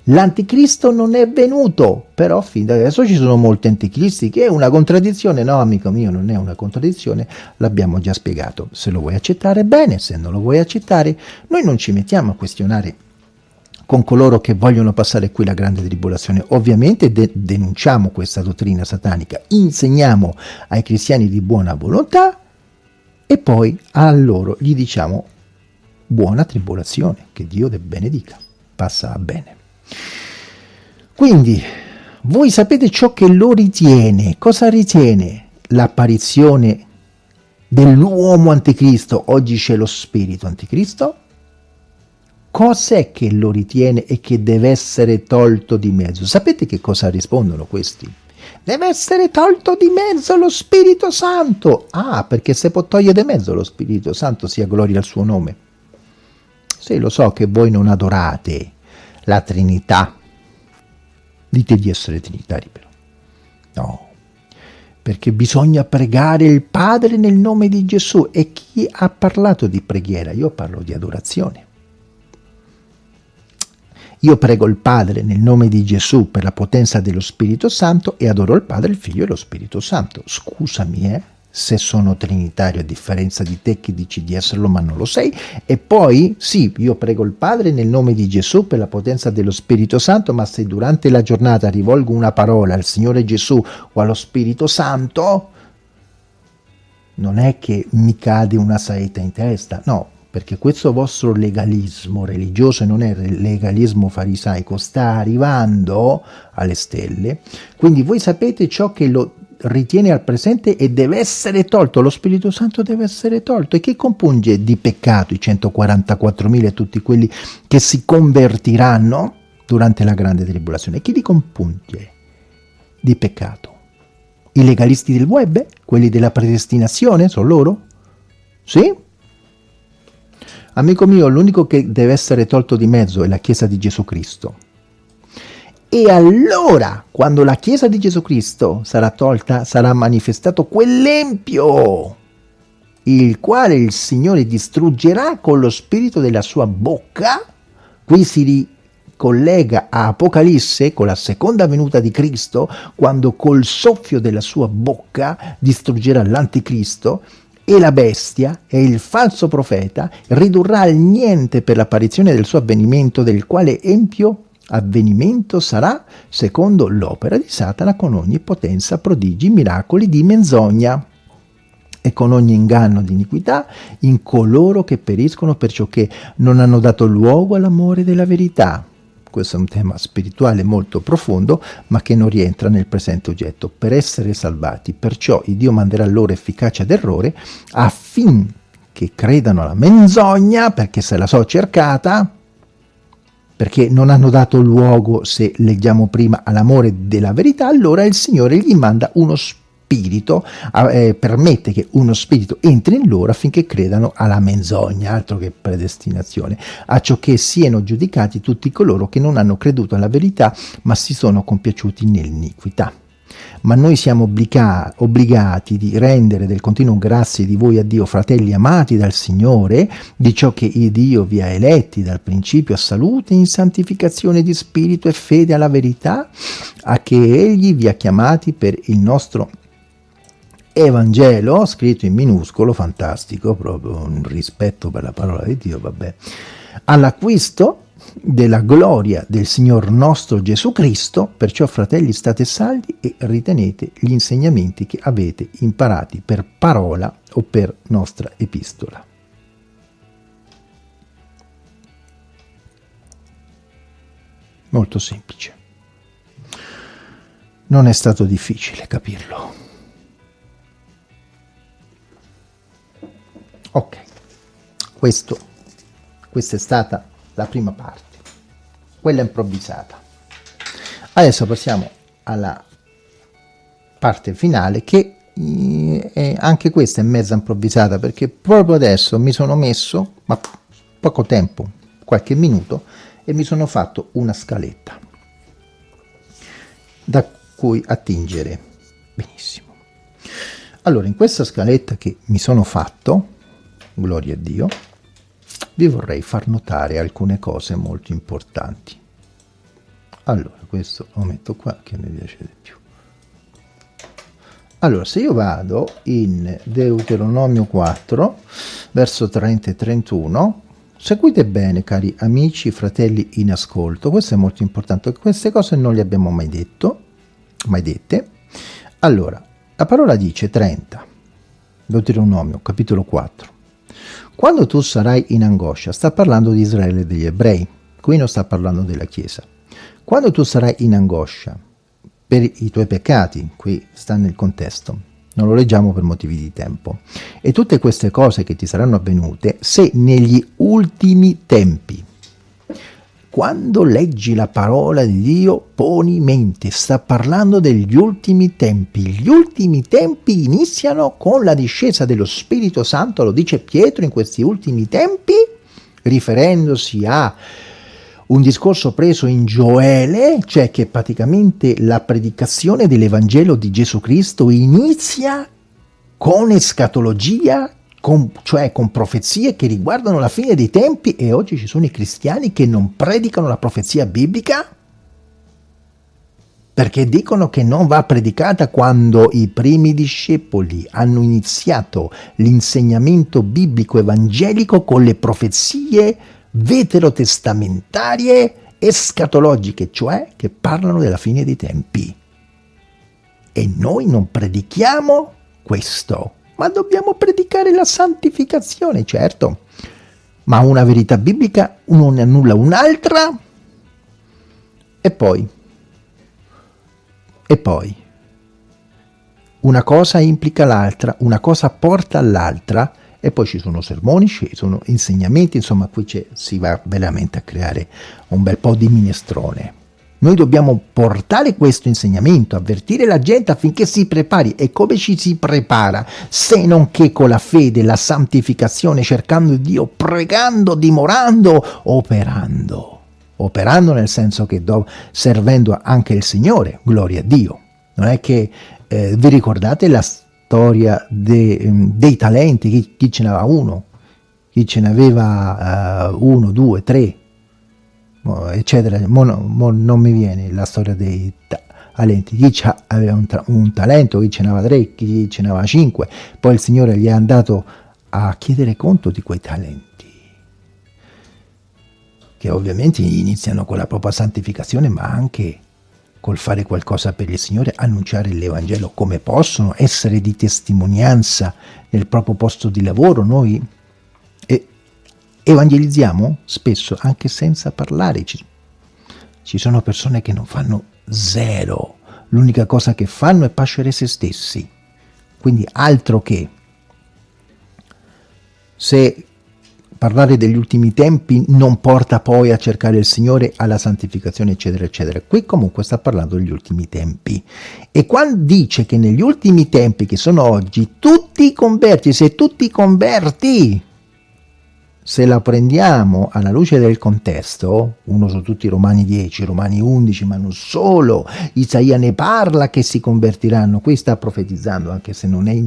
L'anticristo non è venuto, però fin da adesso ci sono molti anticristi, che è una contraddizione. No, amico mio, non è una contraddizione, l'abbiamo già spiegato. Se lo vuoi accettare, bene, se non lo vuoi accettare, noi non ci mettiamo a questionare con coloro che vogliono passare qui la grande tribolazione. Ovviamente de denunciamo questa dottrina satanica, insegniamo ai cristiani di buona volontà e poi a loro gli diciamo buona tribolazione, che Dio te benedica, passa bene. Quindi, voi sapete ciò che lo ritiene. Cosa ritiene l'apparizione dell'uomo anticristo? Oggi c'è lo spirito anticristo. Cos'è che lo ritiene e che deve essere tolto di mezzo? Sapete che cosa rispondono questi? Deve essere tolto di mezzo lo Spirito Santo. Ah, perché se può togliere di mezzo lo Spirito Santo, sia gloria al suo nome. Sì, lo so che voi non adorate la Trinità, Dite di essere trinitari però. No, perché bisogna pregare il Padre nel nome di Gesù. E chi ha parlato di preghiera? Io parlo di adorazione. Io prego il Padre nel nome di Gesù per la potenza dello Spirito Santo e adoro il Padre, il Figlio e lo Spirito Santo. Scusami, eh? Se sono trinitario a differenza di te che dici di esserlo ma non lo sei. E poi sì io prego il Padre nel nome di Gesù per la potenza dello Spirito Santo ma se durante la giornata rivolgo una parola al Signore Gesù o allo Spirito Santo non è che mi cade una saetta in testa. No perché questo vostro legalismo religioso non è legalismo farisaico, sta arrivando alle stelle, quindi voi sapete ciò che lo ritiene al presente e deve essere tolto, lo Spirito Santo deve essere tolto. E che compunge di peccato i 144.000 e tutti quelli che si convertiranno durante la grande tribolazione? Chi li compunge di peccato? I legalisti del web? Quelli della predestinazione? Sono loro? Sì? Amico mio, l'unico che deve essere tolto di mezzo è la Chiesa di Gesù Cristo. E allora, quando la Chiesa di Gesù Cristo sarà tolta, sarà manifestato quell'empio, il quale il Signore distruggerà con lo spirito della sua bocca. Qui si ricollega a Apocalisse con la seconda venuta di Cristo, quando col soffio della sua bocca distruggerà l'anticristo e la bestia e il falso profeta ridurrà al niente per l'apparizione del suo avvenimento, del quale empio avvenimento sarà secondo l'opera di Satana con ogni potenza, prodigi, miracoli di menzogna e con ogni inganno di iniquità in coloro che periscono perciò che non hanno dato luogo all'amore della verità. Questo è un tema spirituale molto profondo, ma che non rientra nel presente oggetto. Per essere salvati, perciò il Dio manderà loro efficacia d'errore affinché credano alla menzogna, perché se la so cercata, perché non hanno dato luogo, se leggiamo prima, all'amore della verità, allora il Signore gli manda uno spirito, eh, permette che uno spirito entri in loro affinché credano alla menzogna, altro che predestinazione, a ciò che siano giudicati tutti coloro che non hanno creduto alla verità, ma si sono compiaciuti nell'iniquità ma noi siamo obbliga obbligati di rendere del continuo grazie di voi a Dio, fratelli amati dal Signore, di ciò che Dio vi ha eletti dal principio a salute, in santificazione di spirito e fede alla verità, a che Egli vi ha chiamati per il nostro Evangelo, scritto in minuscolo, fantastico, proprio un rispetto per la parola di Dio, vabbè, all'acquisto della gloria del Signor nostro Gesù Cristo, perciò fratelli state saldi e ritenete gli insegnamenti che avete imparati per parola o per nostra epistola. Molto semplice. Non è stato difficile capirlo. Ok, Questo, questa è stata la prima parte, quella improvvisata. Adesso passiamo alla parte finale che eh, anche questa è mezza improvvisata perché proprio adesso mi sono messo, ma poco tempo, qualche minuto, e mi sono fatto una scaletta da cui attingere benissimo. Allora, in questa scaletta che mi sono fatto, gloria a Dio, vi vorrei far notare alcune cose molto importanti. Allora, questo lo metto qua che mi piace di più. Allora, se io vado in Deuteronomio 4, verso 30 e 31, seguite bene, cari amici, fratelli in ascolto, questo è molto importante, queste cose non le abbiamo mai detto, mai dette. Allora, la parola dice 30, Deuteronomio, capitolo 4. Quando tu sarai in angoscia, sta parlando di Israele e degli ebrei, qui non sta parlando della Chiesa. Quando tu sarai in angoscia per i tuoi peccati, qui sta nel contesto, non lo leggiamo per motivi di tempo, e tutte queste cose che ti saranno avvenute, se negli ultimi tempi quando leggi la parola di Dio, poni mente, sta parlando degli ultimi tempi. Gli ultimi tempi iniziano con la discesa dello Spirito Santo, lo dice Pietro in questi ultimi tempi, riferendosi a un discorso preso in Gioele, cioè che praticamente la predicazione dell'Evangelo di Gesù Cristo inizia con escatologia, con, cioè con profezie che riguardano la fine dei tempi e oggi ci sono i cristiani che non predicano la profezia biblica perché dicono che non va predicata quando i primi discepoli hanno iniziato l'insegnamento biblico evangelico con le profezie veterotestamentarie escatologiche, cioè che parlano della fine dei tempi. E noi non predichiamo questo ma dobbiamo predicare la santificazione, certo, ma una verità biblica non annulla un'altra e poi, e poi, una cosa implica l'altra, una cosa porta all'altra e poi ci sono sermoni, ci sono insegnamenti, insomma qui si va veramente a creare un bel po' di minestrone. Noi dobbiamo portare questo insegnamento, avvertire la gente affinché si prepari. E come ci si prepara? Se non che con la fede, la santificazione, cercando Dio, pregando, dimorando, operando. Operando nel senso che do, servendo anche il Signore, gloria a Dio. Non è che eh, vi ricordate la storia de, mm, dei talenti, chi, chi, ce n'aveva uno, chi ce n'aveva uh, uno, due, tre, eccetera, mo, mo non mi viene la storia dei talenti, chi aveva un, un, talento, chi ce n'aveva tre, chi ce n'aveva cinque, poi il Signore gli è andato a chiedere conto di quei talenti, che ovviamente iniziano con la propria santificazione, ma anche col fare qualcosa per il Signore, annunciare l'Evangelo come possono, essere di testimonianza nel proprio posto di lavoro, noi evangelizziamo spesso anche senza parlare. Ci, ci sono persone che non fanno zero, l'unica cosa che fanno è pascere se stessi. Quindi altro che se parlare degli ultimi tempi non porta poi a cercare il Signore, alla santificazione, eccetera, eccetera. Qui comunque sta parlando degli ultimi tempi. E quando dice che negli ultimi tempi, che sono oggi, tutti i converti, se tutti i converti se la prendiamo alla luce del contesto, uno su tutti i Romani 10, Romani 11, ma non solo, Isaia ne parla che si convertiranno, qui sta profetizzando anche se non è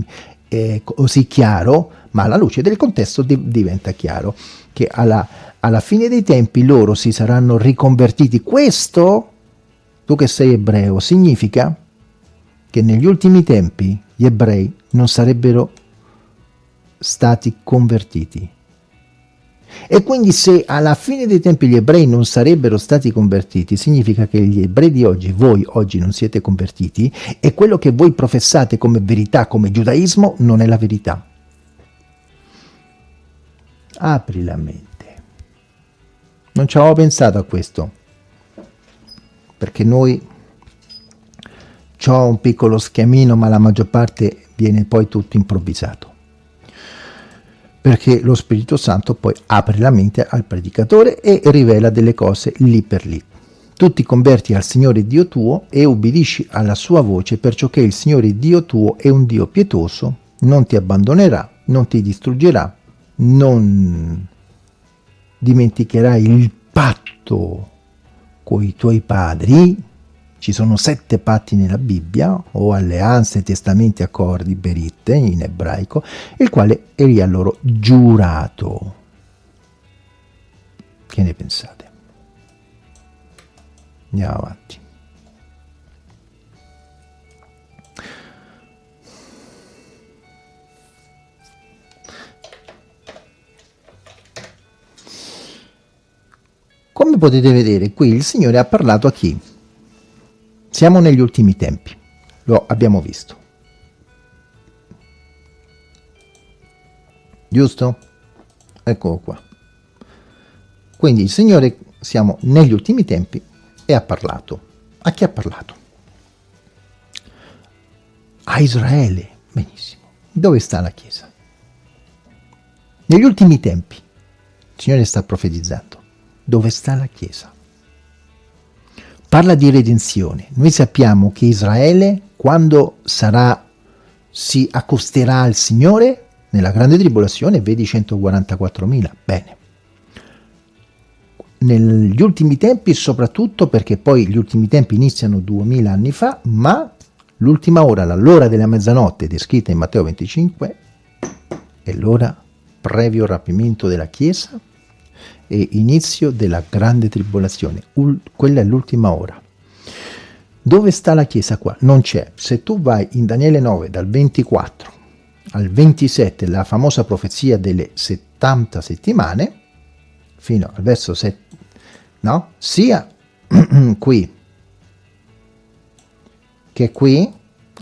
eh, così chiaro, ma alla luce del contesto di diventa chiaro che alla, alla fine dei tempi loro si saranno riconvertiti. Questo, tu che sei ebreo, significa che negli ultimi tempi gli ebrei non sarebbero stati convertiti. E quindi se alla fine dei tempi gli ebrei non sarebbero stati convertiti, significa che gli ebrei di oggi, voi oggi non siete convertiti, e quello che voi professate come verità, come giudaismo, non è la verità. Apri la mente. Non ci avevo pensato a questo, perché noi ho un piccolo schemino, ma la maggior parte viene poi tutto improvvisato perché lo Spirito Santo poi apre la mente al predicatore e rivela delle cose lì per lì. Tu ti converti al Signore Dio tuo e ubbidisci alla sua voce, perciò che il Signore Dio tuo è un Dio pietoso, non ti abbandonerà, non ti distruggerà, non dimenticherai il patto con i tuoi padri, ci sono sette patti nella Bibbia, o alleanze, testamenti, accordi, beritte in ebraico, il quale egli ha loro giurato. Che ne pensate? Andiamo avanti. Come potete vedere qui il Signore ha parlato a chi? Siamo negli ultimi tempi, lo abbiamo visto. Giusto? Eccolo qua. Quindi il Signore, siamo negli ultimi tempi e ha parlato. A chi ha parlato? A Israele. Benissimo. Dove sta la Chiesa? Negli ultimi tempi, il Signore sta profetizzando. Dove sta la Chiesa? Parla di redenzione. Noi sappiamo che Israele, quando sarà, si accosterà al Signore, nella grande tribolazione, vedi 144.000. Bene. Negli ultimi tempi, soprattutto perché poi gli ultimi tempi iniziano 2000 anni fa, ma l'ultima ora, l'ora della mezzanotte, descritta in Matteo 25, è l'ora previo rapimento della Chiesa, e inizio della grande tribolazione. Ul quella è l'ultima ora. Dove sta la Chiesa qua? Non c'è. Se tu vai in Daniele 9 dal 24 al 27, la famosa profezia delle 70 settimane, fino al verso 7, no? Sia qui che qui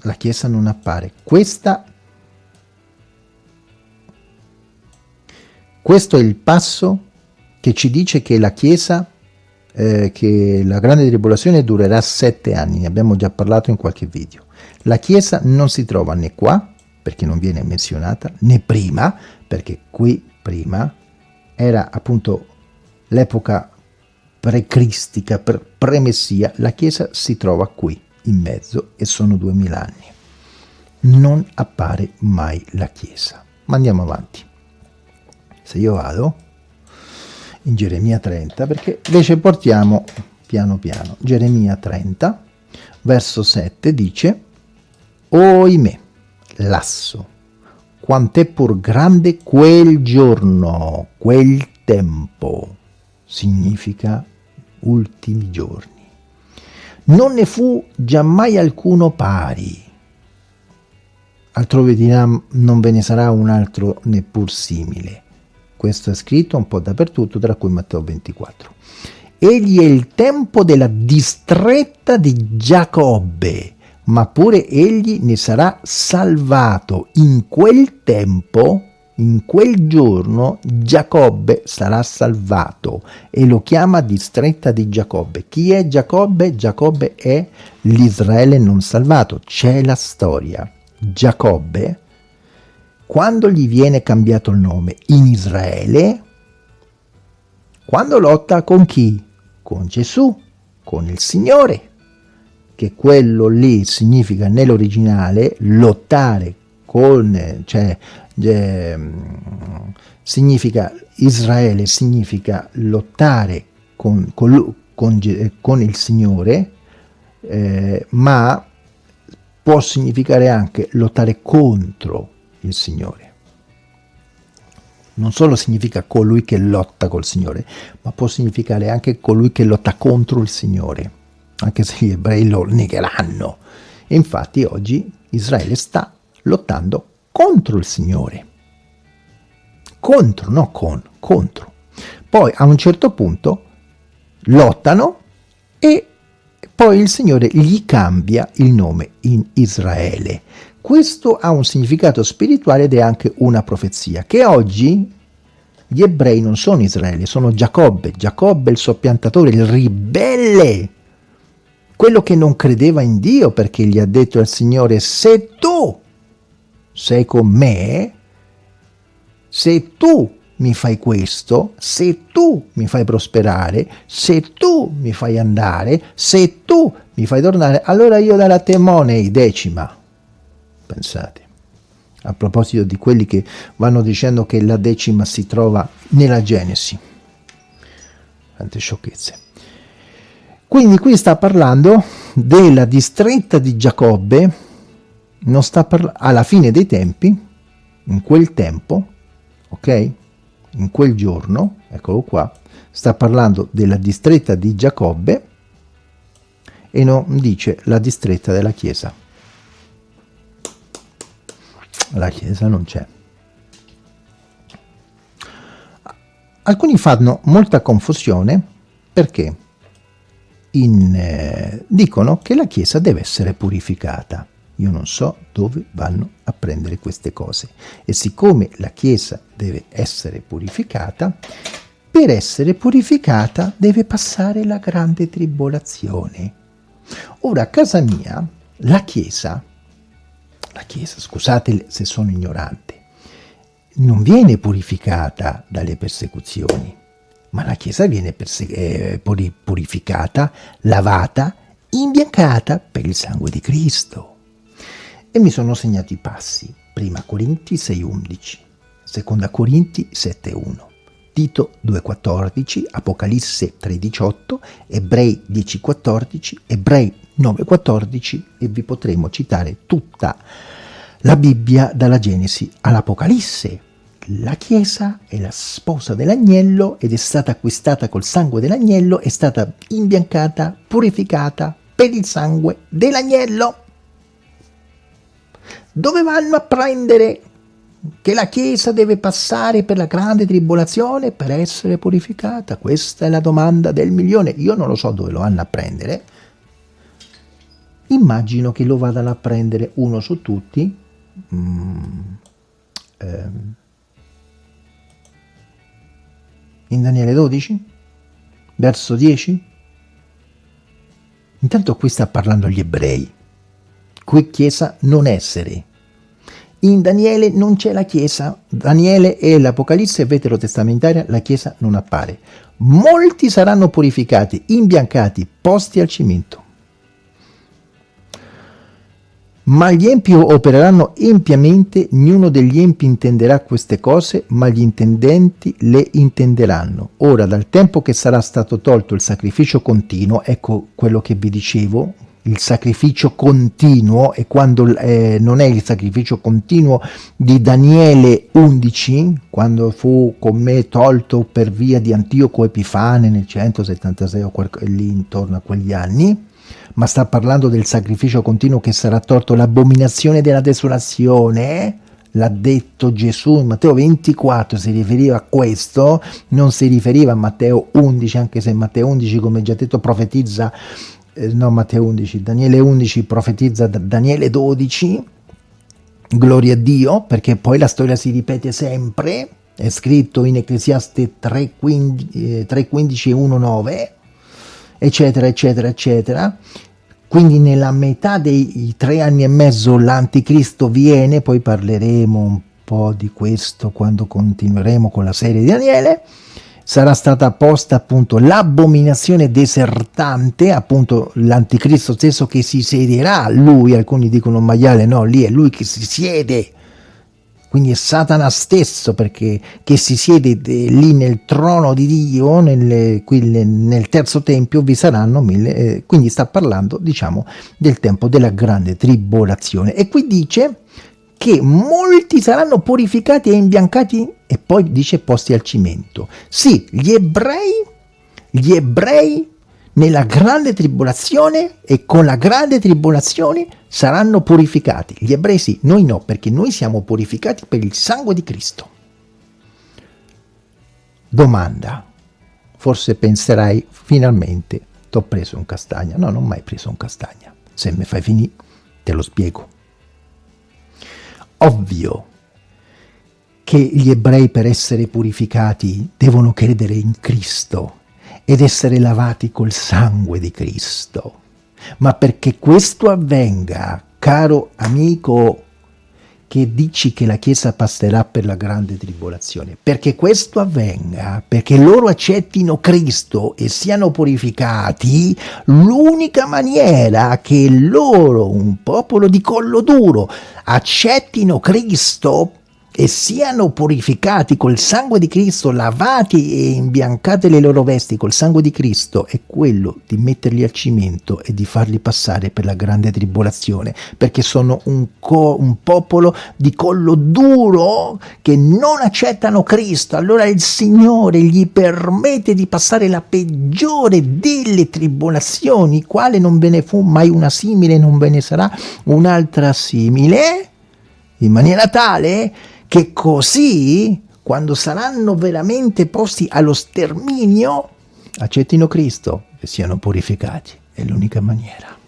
la Chiesa non appare. Questa questo è il passo che ci dice che la Chiesa, eh, che la grande tribolazione durerà sette anni, ne abbiamo già parlato in qualche video. La Chiesa non si trova né qua, perché non viene menzionata, né prima, perché qui prima era appunto l'epoca pre-cristica, pre-messia, la Chiesa si trova qui, in mezzo, e sono duemila anni. Non appare mai la Chiesa. Ma andiamo avanti. Se io vado in Geremia 30 perché invece portiamo piano piano. Geremia 30 verso 7 dice oimè lasso quant'è pur grande quel giorno quel tempo significa ultimi giorni. Non ne fu giammai alcuno pari altrove dirà non ve ne sarà un altro neppur simile questo è scritto un po' dappertutto, tra cui Matteo 24. Egli è il tempo della distretta di Giacobbe, ma pure egli ne sarà salvato. In quel tempo, in quel giorno, Giacobbe sarà salvato e lo chiama distretta di Giacobbe. Chi è Giacobbe? Giacobbe è l'Israele non salvato. C'è la storia. Giacobbe quando gli viene cambiato il nome in Israele, quando lotta con chi? Con Gesù, con il Signore, che quello lì significa nell'originale lottare con, cioè, eh, significa Israele significa lottare con, con, con, con il Signore, eh, ma può significare anche lottare contro il Signore. Non solo significa colui che lotta col Signore, ma può significare anche colui che lotta contro il Signore, anche se gli ebrei lo negheranno. E infatti oggi Israele sta lottando contro il Signore. Contro, no con, contro. Poi a un certo punto lottano e poi il Signore gli cambia il nome in Israele. Questo ha un significato spirituale ed è anche una profezia, che oggi gli ebrei non sono Israele, sono Giacobbe. Giacobbe il soppiantatore, il ribelle, quello che non credeva in Dio perché gli ha detto al Signore, se tu sei con me, se tu mi fai questo, se tu mi fai prosperare, se tu mi fai andare, se tu mi fai tornare, allora io darò a te monei decima. Pensate, a proposito di quelli che vanno dicendo che la decima si trova nella Genesi. Tante sciocchezze. Quindi qui sta parlando della distretta di Giacobbe, non sta alla fine dei tempi, in quel tempo, ok? in quel giorno, eccolo qua, sta parlando della distretta di Giacobbe e non dice la distretta della Chiesa. La Chiesa non c'è. Alcuni fanno molta confusione perché in, eh, dicono che la Chiesa deve essere purificata. Io non so dove vanno a prendere queste cose. E siccome la Chiesa deve essere purificata, per essere purificata deve passare la grande tribolazione. Ora, a casa mia, la Chiesa, la Chiesa, scusate se sono ignorante, non viene purificata dalle persecuzioni, ma la Chiesa viene eh, purificata, lavata, imbiancata per il sangue di Cristo. E mi sono segnato i passi. Prima Corinti 6.11, seconda Corinti 7.1, Tito 2.14, Apocalisse 3.18, Ebrei 10.14, Ebrei 9.14 e vi potremo citare tutta la Bibbia dalla Genesi all'Apocalisse. La Chiesa è la sposa dell'agnello ed è stata acquistata col sangue dell'agnello, è stata imbiancata, purificata per il sangue dell'agnello dove vanno a prendere che la Chiesa deve passare per la grande tribolazione per essere purificata? Questa è la domanda del milione. Io non lo so dove lo vanno a prendere. Immagino che lo vadano a prendere uno su tutti. Mm, ehm, in Daniele 12? Verso 10? Intanto qui sta parlando gli ebrei qui Chiesa non essere. In Daniele non c'è la Chiesa, Daniele è l'Apocalisse veterotestamentaria, la Chiesa non appare. Molti saranno purificati, imbiancati, posti al cimento. Ma gli empi opereranno empiamente, ognuno degli empi intenderà queste cose, ma gli intendenti le intenderanno. Ora, dal tempo che sarà stato tolto il sacrificio continuo, ecco quello che vi dicevo, il sacrificio continuo e quando eh, non è il sacrificio continuo di Daniele 11 quando fu con me tolto per via di Antioco Epifane nel 176 o lì intorno a quegli anni ma sta parlando del sacrificio continuo che sarà tolto l'abominazione della desolazione l'ha detto Gesù in Matteo 24 si riferiva a questo non si riferiva a Matteo 11 anche se Matteo 11 come già detto profetizza eh, no Matteo 11, Daniele 11 profetizza da Daniele 12, gloria a Dio, perché poi la storia si ripete sempre, è scritto in Ecclesiaste 3.15 eh, 3, e 1.9, eccetera, eccetera, eccetera. Quindi nella metà dei tre anni e mezzo l'anticristo viene, poi parleremo un po' di questo quando continueremo con la serie di Daniele, sarà stata posta appunto l'abominazione desertante, appunto l'anticristo stesso che si siederà, lui, alcuni dicono maiale, no, lì è lui che si siede, quindi è Satana stesso perché che si siede lì nel trono di Dio, nel, qui nel terzo tempio vi saranno mille, eh, quindi sta parlando diciamo del tempo della grande tribolazione e qui dice che molti saranno purificati e imbiancati e poi dice posti al cimento. Sì, gli ebrei, gli ebrei nella grande tribolazione e con la grande tribolazione saranno purificati. Gli ebrei sì, noi no, perché noi siamo purificati per il sangue di Cristo. Domanda, forse penserai finalmente ti ho preso un castagna. No, non ho mai preso un castagna. Se mi fai finire, te lo spiego. Ovvio che gli ebrei per essere purificati devono credere in Cristo ed essere lavati col sangue di Cristo. Ma perché questo avvenga, caro amico che dici che la Chiesa passerà per la grande tribolazione, perché questo avvenga, perché loro accettino Cristo e siano purificati, l'unica maniera che loro, un popolo di collo duro, accettino Cristo e siano purificati col sangue di Cristo, lavati e imbiancate le loro vesti col sangue di Cristo, è quello di metterli al cimento e di farli passare per la grande tribolazione, perché sono un, un popolo di collo duro che non accettano Cristo. Allora il Signore gli permette di passare la peggiore delle tribolazioni, quale non ve ne fu mai una simile, non ve ne sarà un'altra simile, in maniera tale che così, quando saranno veramente posti allo sterminio, accettino Cristo e siano purificati. È l'unica maniera.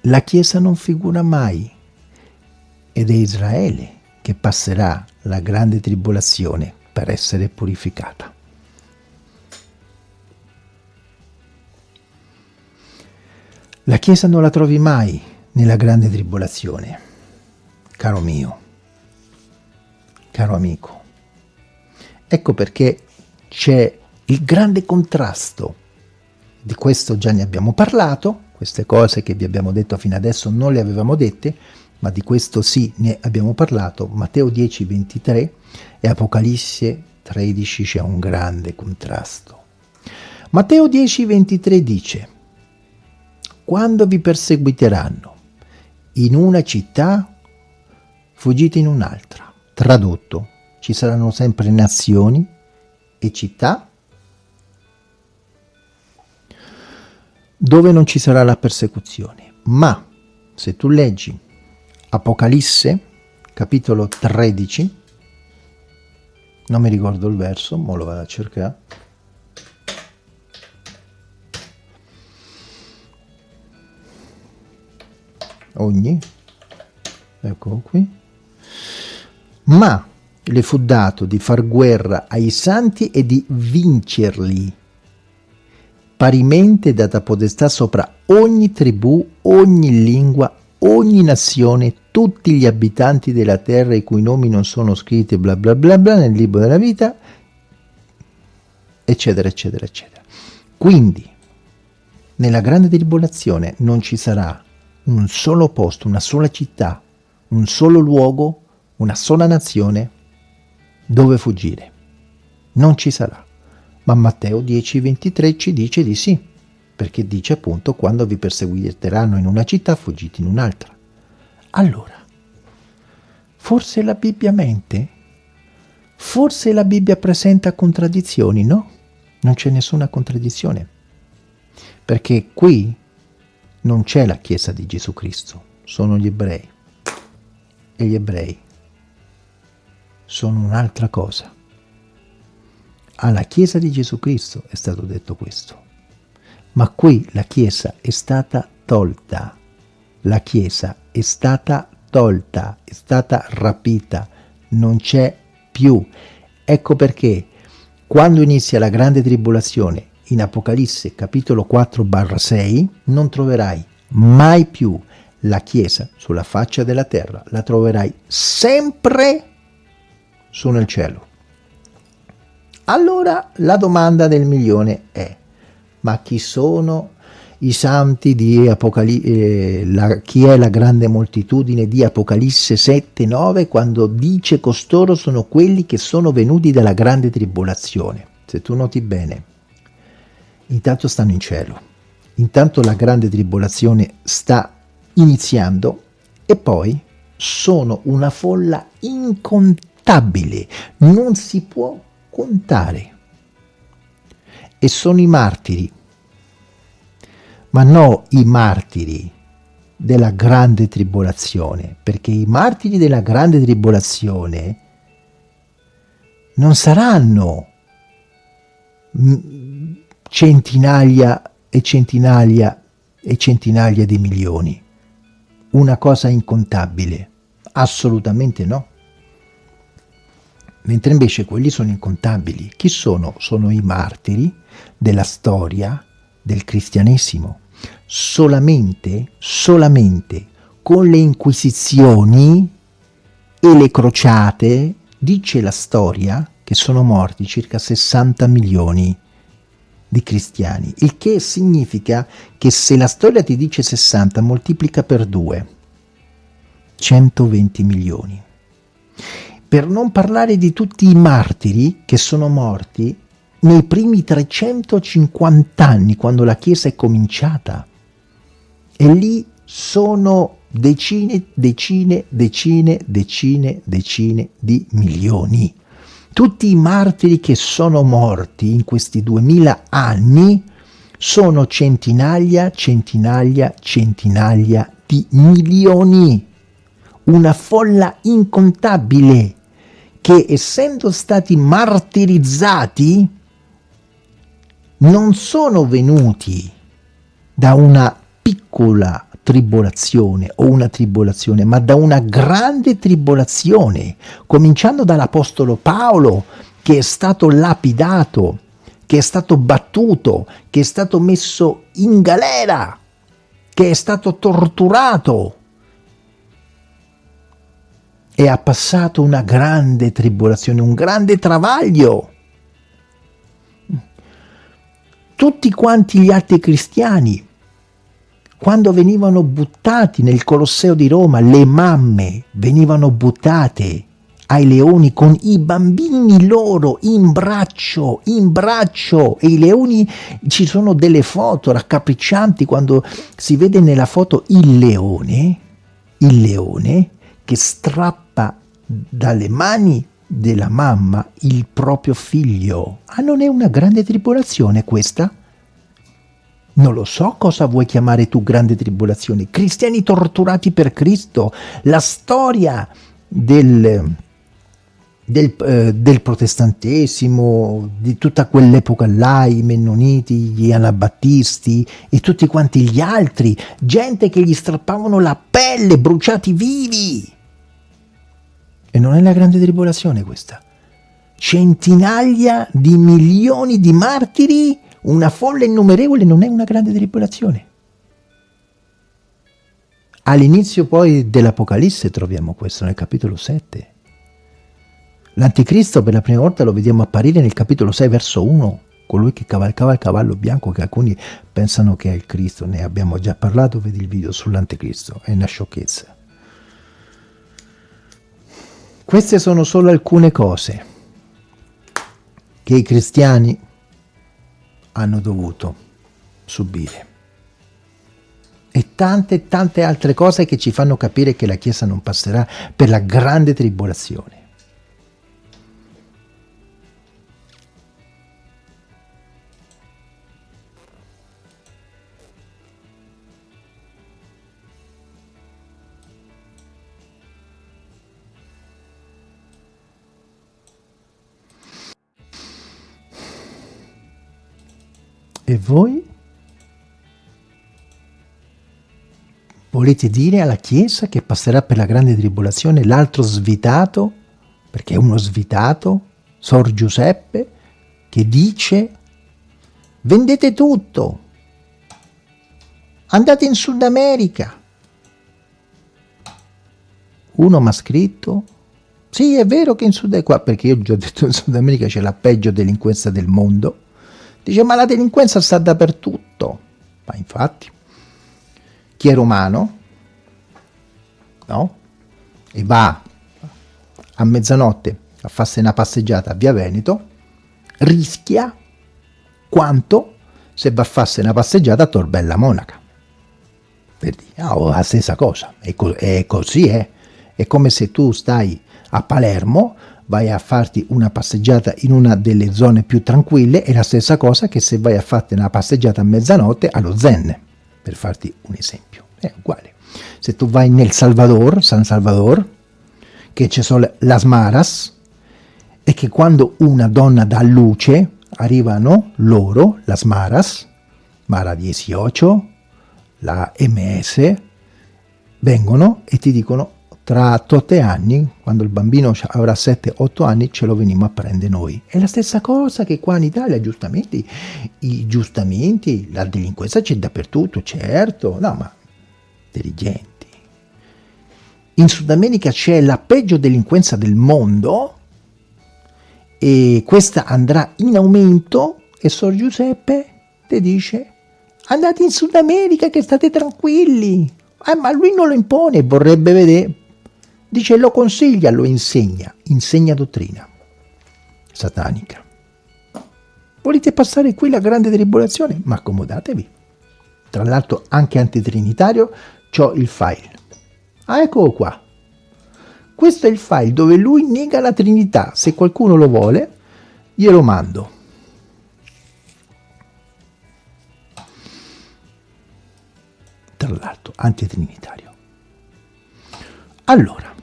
La Chiesa non figura mai ed è Israele che passerà la grande tribolazione per essere purificata. La Chiesa non la trovi mai nella grande tribolazione. Caro mio, caro amico, ecco perché c'è il grande contrasto. Di questo già ne abbiamo parlato, queste cose che vi abbiamo detto fino adesso non le avevamo dette, ma di questo sì ne abbiamo parlato. Matteo 10, 23 e Apocalisse 13 c'è un grande contrasto. Matteo 10, 23 dice, quando vi perseguiteranno in una città, fuggite in un'altra. Tradotto, ci saranno sempre nazioni e città dove non ci sarà la persecuzione. Ma se tu leggi Apocalisse, capitolo 13, non mi ricordo il verso, ma lo vado a cercare. Ogni, eccolo qui, ma le fu dato di far guerra ai santi e di vincerli. Parimente data podestà sopra ogni tribù, ogni lingua, ogni nazione, tutti gli abitanti della terra i cui nomi non sono scritti bla bla bla bla nel libro della vita, eccetera eccetera eccetera. Quindi, nella grande tribolazione non ci sarà un solo posto, una sola città, un solo luogo, una sola nazione dove fuggire. Non ci sarà. Ma Matteo 10:23 ci dice di sì, perché dice appunto quando vi perseguiteranno in una città fuggite in un'altra. Allora, forse la Bibbia mente? Forse la Bibbia presenta contraddizioni? No, non c'è nessuna contraddizione. Perché qui non c'è la Chiesa di Gesù Cristo, sono gli ebrei. E gli ebrei sono un'altra cosa. Alla Chiesa di Gesù Cristo è stato detto questo. Ma qui la Chiesa è stata tolta. La Chiesa è stata tolta, è stata rapita, non c'è più. Ecco perché quando inizia la grande tribolazione in Apocalisse capitolo 4 barra 6 non troverai mai più la Chiesa sulla faccia della terra, la troverai sempre su nel cielo. Allora la domanda del milione è, ma chi sono i santi di Apocalisse, eh, chi è la grande moltitudine di Apocalisse 7, 9, quando dice costoro sono quelli che sono venuti dalla grande tribolazione? Se tu noti bene, intanto stanno in cielo, intanto la grande tribolazione sta iniziando e poi sono una folla incontabile, non si può contare. E sono i martiri, ma no i martiri della grande tribolazione, perché i martiri della grande tribolazione non saranno centinaia e centinaia e centinaia di milioni, una cosa incontabile, assolutamente no. Mentre invece quelli sono incontabili. Chi sono? Sono i martiri della storia del cristianesimo. Solamente, solamente con le inquisizioni e le crociate, dice la storia, che sono morti circa 60 milioni di cristiani, il che significa che se la storia ti dice 60, moltiplica per 2, 120 milioni. Per non parlare di tutti i martiri che sono morti nei primi 350 anni, quando la Chiesa è cominciata. E lì sono decine, decine, decine, decine, decine di milioni. Tutti i martiri che sono morti in questi duemila anni sono centinaia, centinaia, centinaia di milioni. Una folla incontabile che essendo stati martirizzati non sono venuti da una piccola tribolazione o una tribolazione, ma da una grande tribolazione, cominciando dall'Apostolo Paolo che è stato lapidato, che è stato battuto, che è stato messo in galera, che è stato torturato. E ha passato una grande tribolazione, un grande travaglio. Tutti quanti gli altri cristiani, quando venivano buttati nel Colosseo di Roma, le mamme venivano buttate ai leoni con i bambini loro in braccio, in braccio e i leoni, ci sono delle foto raccapriccianti quando si vede nella foto il leone, il leone che strappa dalle mani della mamma il proprio figlio. Ah, non è una grande tribolazione questa? Non lo so cosa vuoi chiamare tu grande tribolazione. Cristiani torturati per Cristo. La storia del, del, eh, del protestantesimo, di tutta quell'epoca là, i mennoniti, gli anabattisti e tutti quanti gli altri. Gente che gli strappavano la pelle, bruciati vivi. E non è la grande tribolazione questa. Centinaia di milioni di martiri, una folla innumerevole non è una grande tribolazione. All'inizio poi dell'Apocalisse troviamo questo nel capitolo 7. L'Anticristo per la prima volta lo vediamo apparire nel capitolo 6 verso 1, colui che cavalcava il cavallo bianco che alcuni pensano che è il Cristo, ne abbiamo già parlato, vedi il video sull'Anticristo, è una sciocchezza. Queste sono solo alcune cose che i cristiani hanno dovuto subire. E tante, tante altre cose che ci fanno capire che la Chiesa non passerà per la grande tribolazione. E voi? Volete dire alla Chiesa che passerà per la grande tribolazione l'altro svitato, perché è uno svitato, Sor Giuseppe, che dice vendete tutto, andate in Sud America. Uno mi ha scritto, sì è vero che in Sud America, perché io ho già detto in Sud America c'è la peggio delinquenza del mondo, Dice, ma la delinquenza sta dappertutto. Ma infatti, chi è romano, no? E va a mezzanotte a farsi una passeggiata a Via Veneto, rischia quanto se va a farsi una passeggiata a Torbella Monaca. Per dire, oh, la stessa cosa, è, co è così, eh? È come se tu stai a Palermo, vai a farti una passeggiata in una delle zone più tranquille è la stessa cosa che se vai a farti una passeggiata a mezzanotte allo Zen. per farti un esempio. È uguale. Se tu vai nel Salvador, San Salvador, che ci sono las maras, e che quando una donna dà luce, arrivano loro, las maras, Mara 18, la MS, vengono e ti dicono tra 8 anni, quando il bambino avrà 7-8 anni, ce lo veniamo a prendere noi. È la stessa cosa che qua in Italia, giustamente, i giustamenti, la delinquenza c'è dappertutto, certo, no, ma intelligenti. In Sud America c'è la peggio delinquenza del mondo e questa andrà in aumento e Sor Giuseppe ti dice andate in Sud America che state tranquilli. Eh, ma lui non lo impone, vorrebbe vedere. Dice lo consiglia, lo insegna, insegna dottrina satanica. Volete passare qui la grande tribolazione? Ma accomodatevi. Tra l'altro anche antitrinitario ho il file. Ah, eccolo qua. Questo è il file dove lui nega la Trinità. Se qualcuno lo vuole, glielo mando. Tra l'altro, antitrinitario. Allora,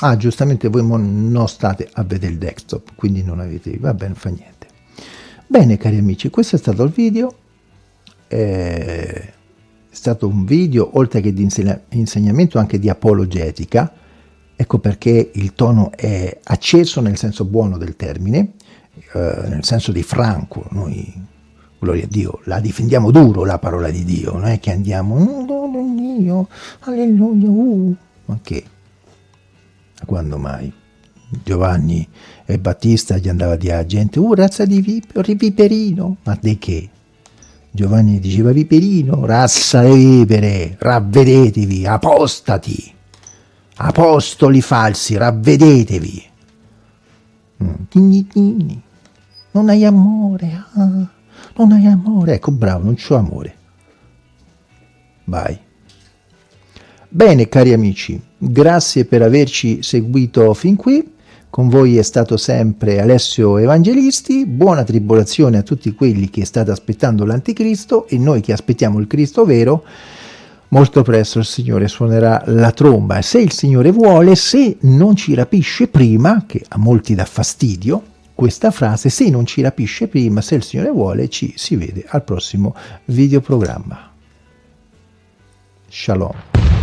ah giustamente voi non state a vedere il desktop, quindi non avete, va bene, fa niente. Bene cari amici, questo è stato il video. Eh, è stato un video, oltre che di insegnamento, anche di apologetica, ecco perché il tono è acceso nel senso buono del termine, eh, nel senso di franco, noi, gloria a Dio, la difendiamo duro la parola di Dio, non è che andiamo, oh, Dio, alleluia, uh, ma che? Quando mai? Giovanni e Battista gli andava a gente, uh, razza di viperino, ma di che? Giovanni diceva viperino, razza di vipere, ravvedetevi, apostati, apostoli falsi, ravvedetevi. Mm. Non hai amore, ah, non hai amore. Ecco, bravo, non c'ho amore. Vai. Bene, cari amici, grazie per averci seguito fin qui. Con voi è stato sempre Alessio Evangelisti, buona tribolazione a tutti quelli che state aspettando l'anticristo e noi che aspettiamo il Cristo vero, molto presto il Signore suonerà la tromba. Se il Signore vuole, se non ci rapisce prima, che a molti dà fastidio, questa frase, se non ci rapisce prima, se il Signore vuole, ci si vede al prossimo videoprogramma. Shalom.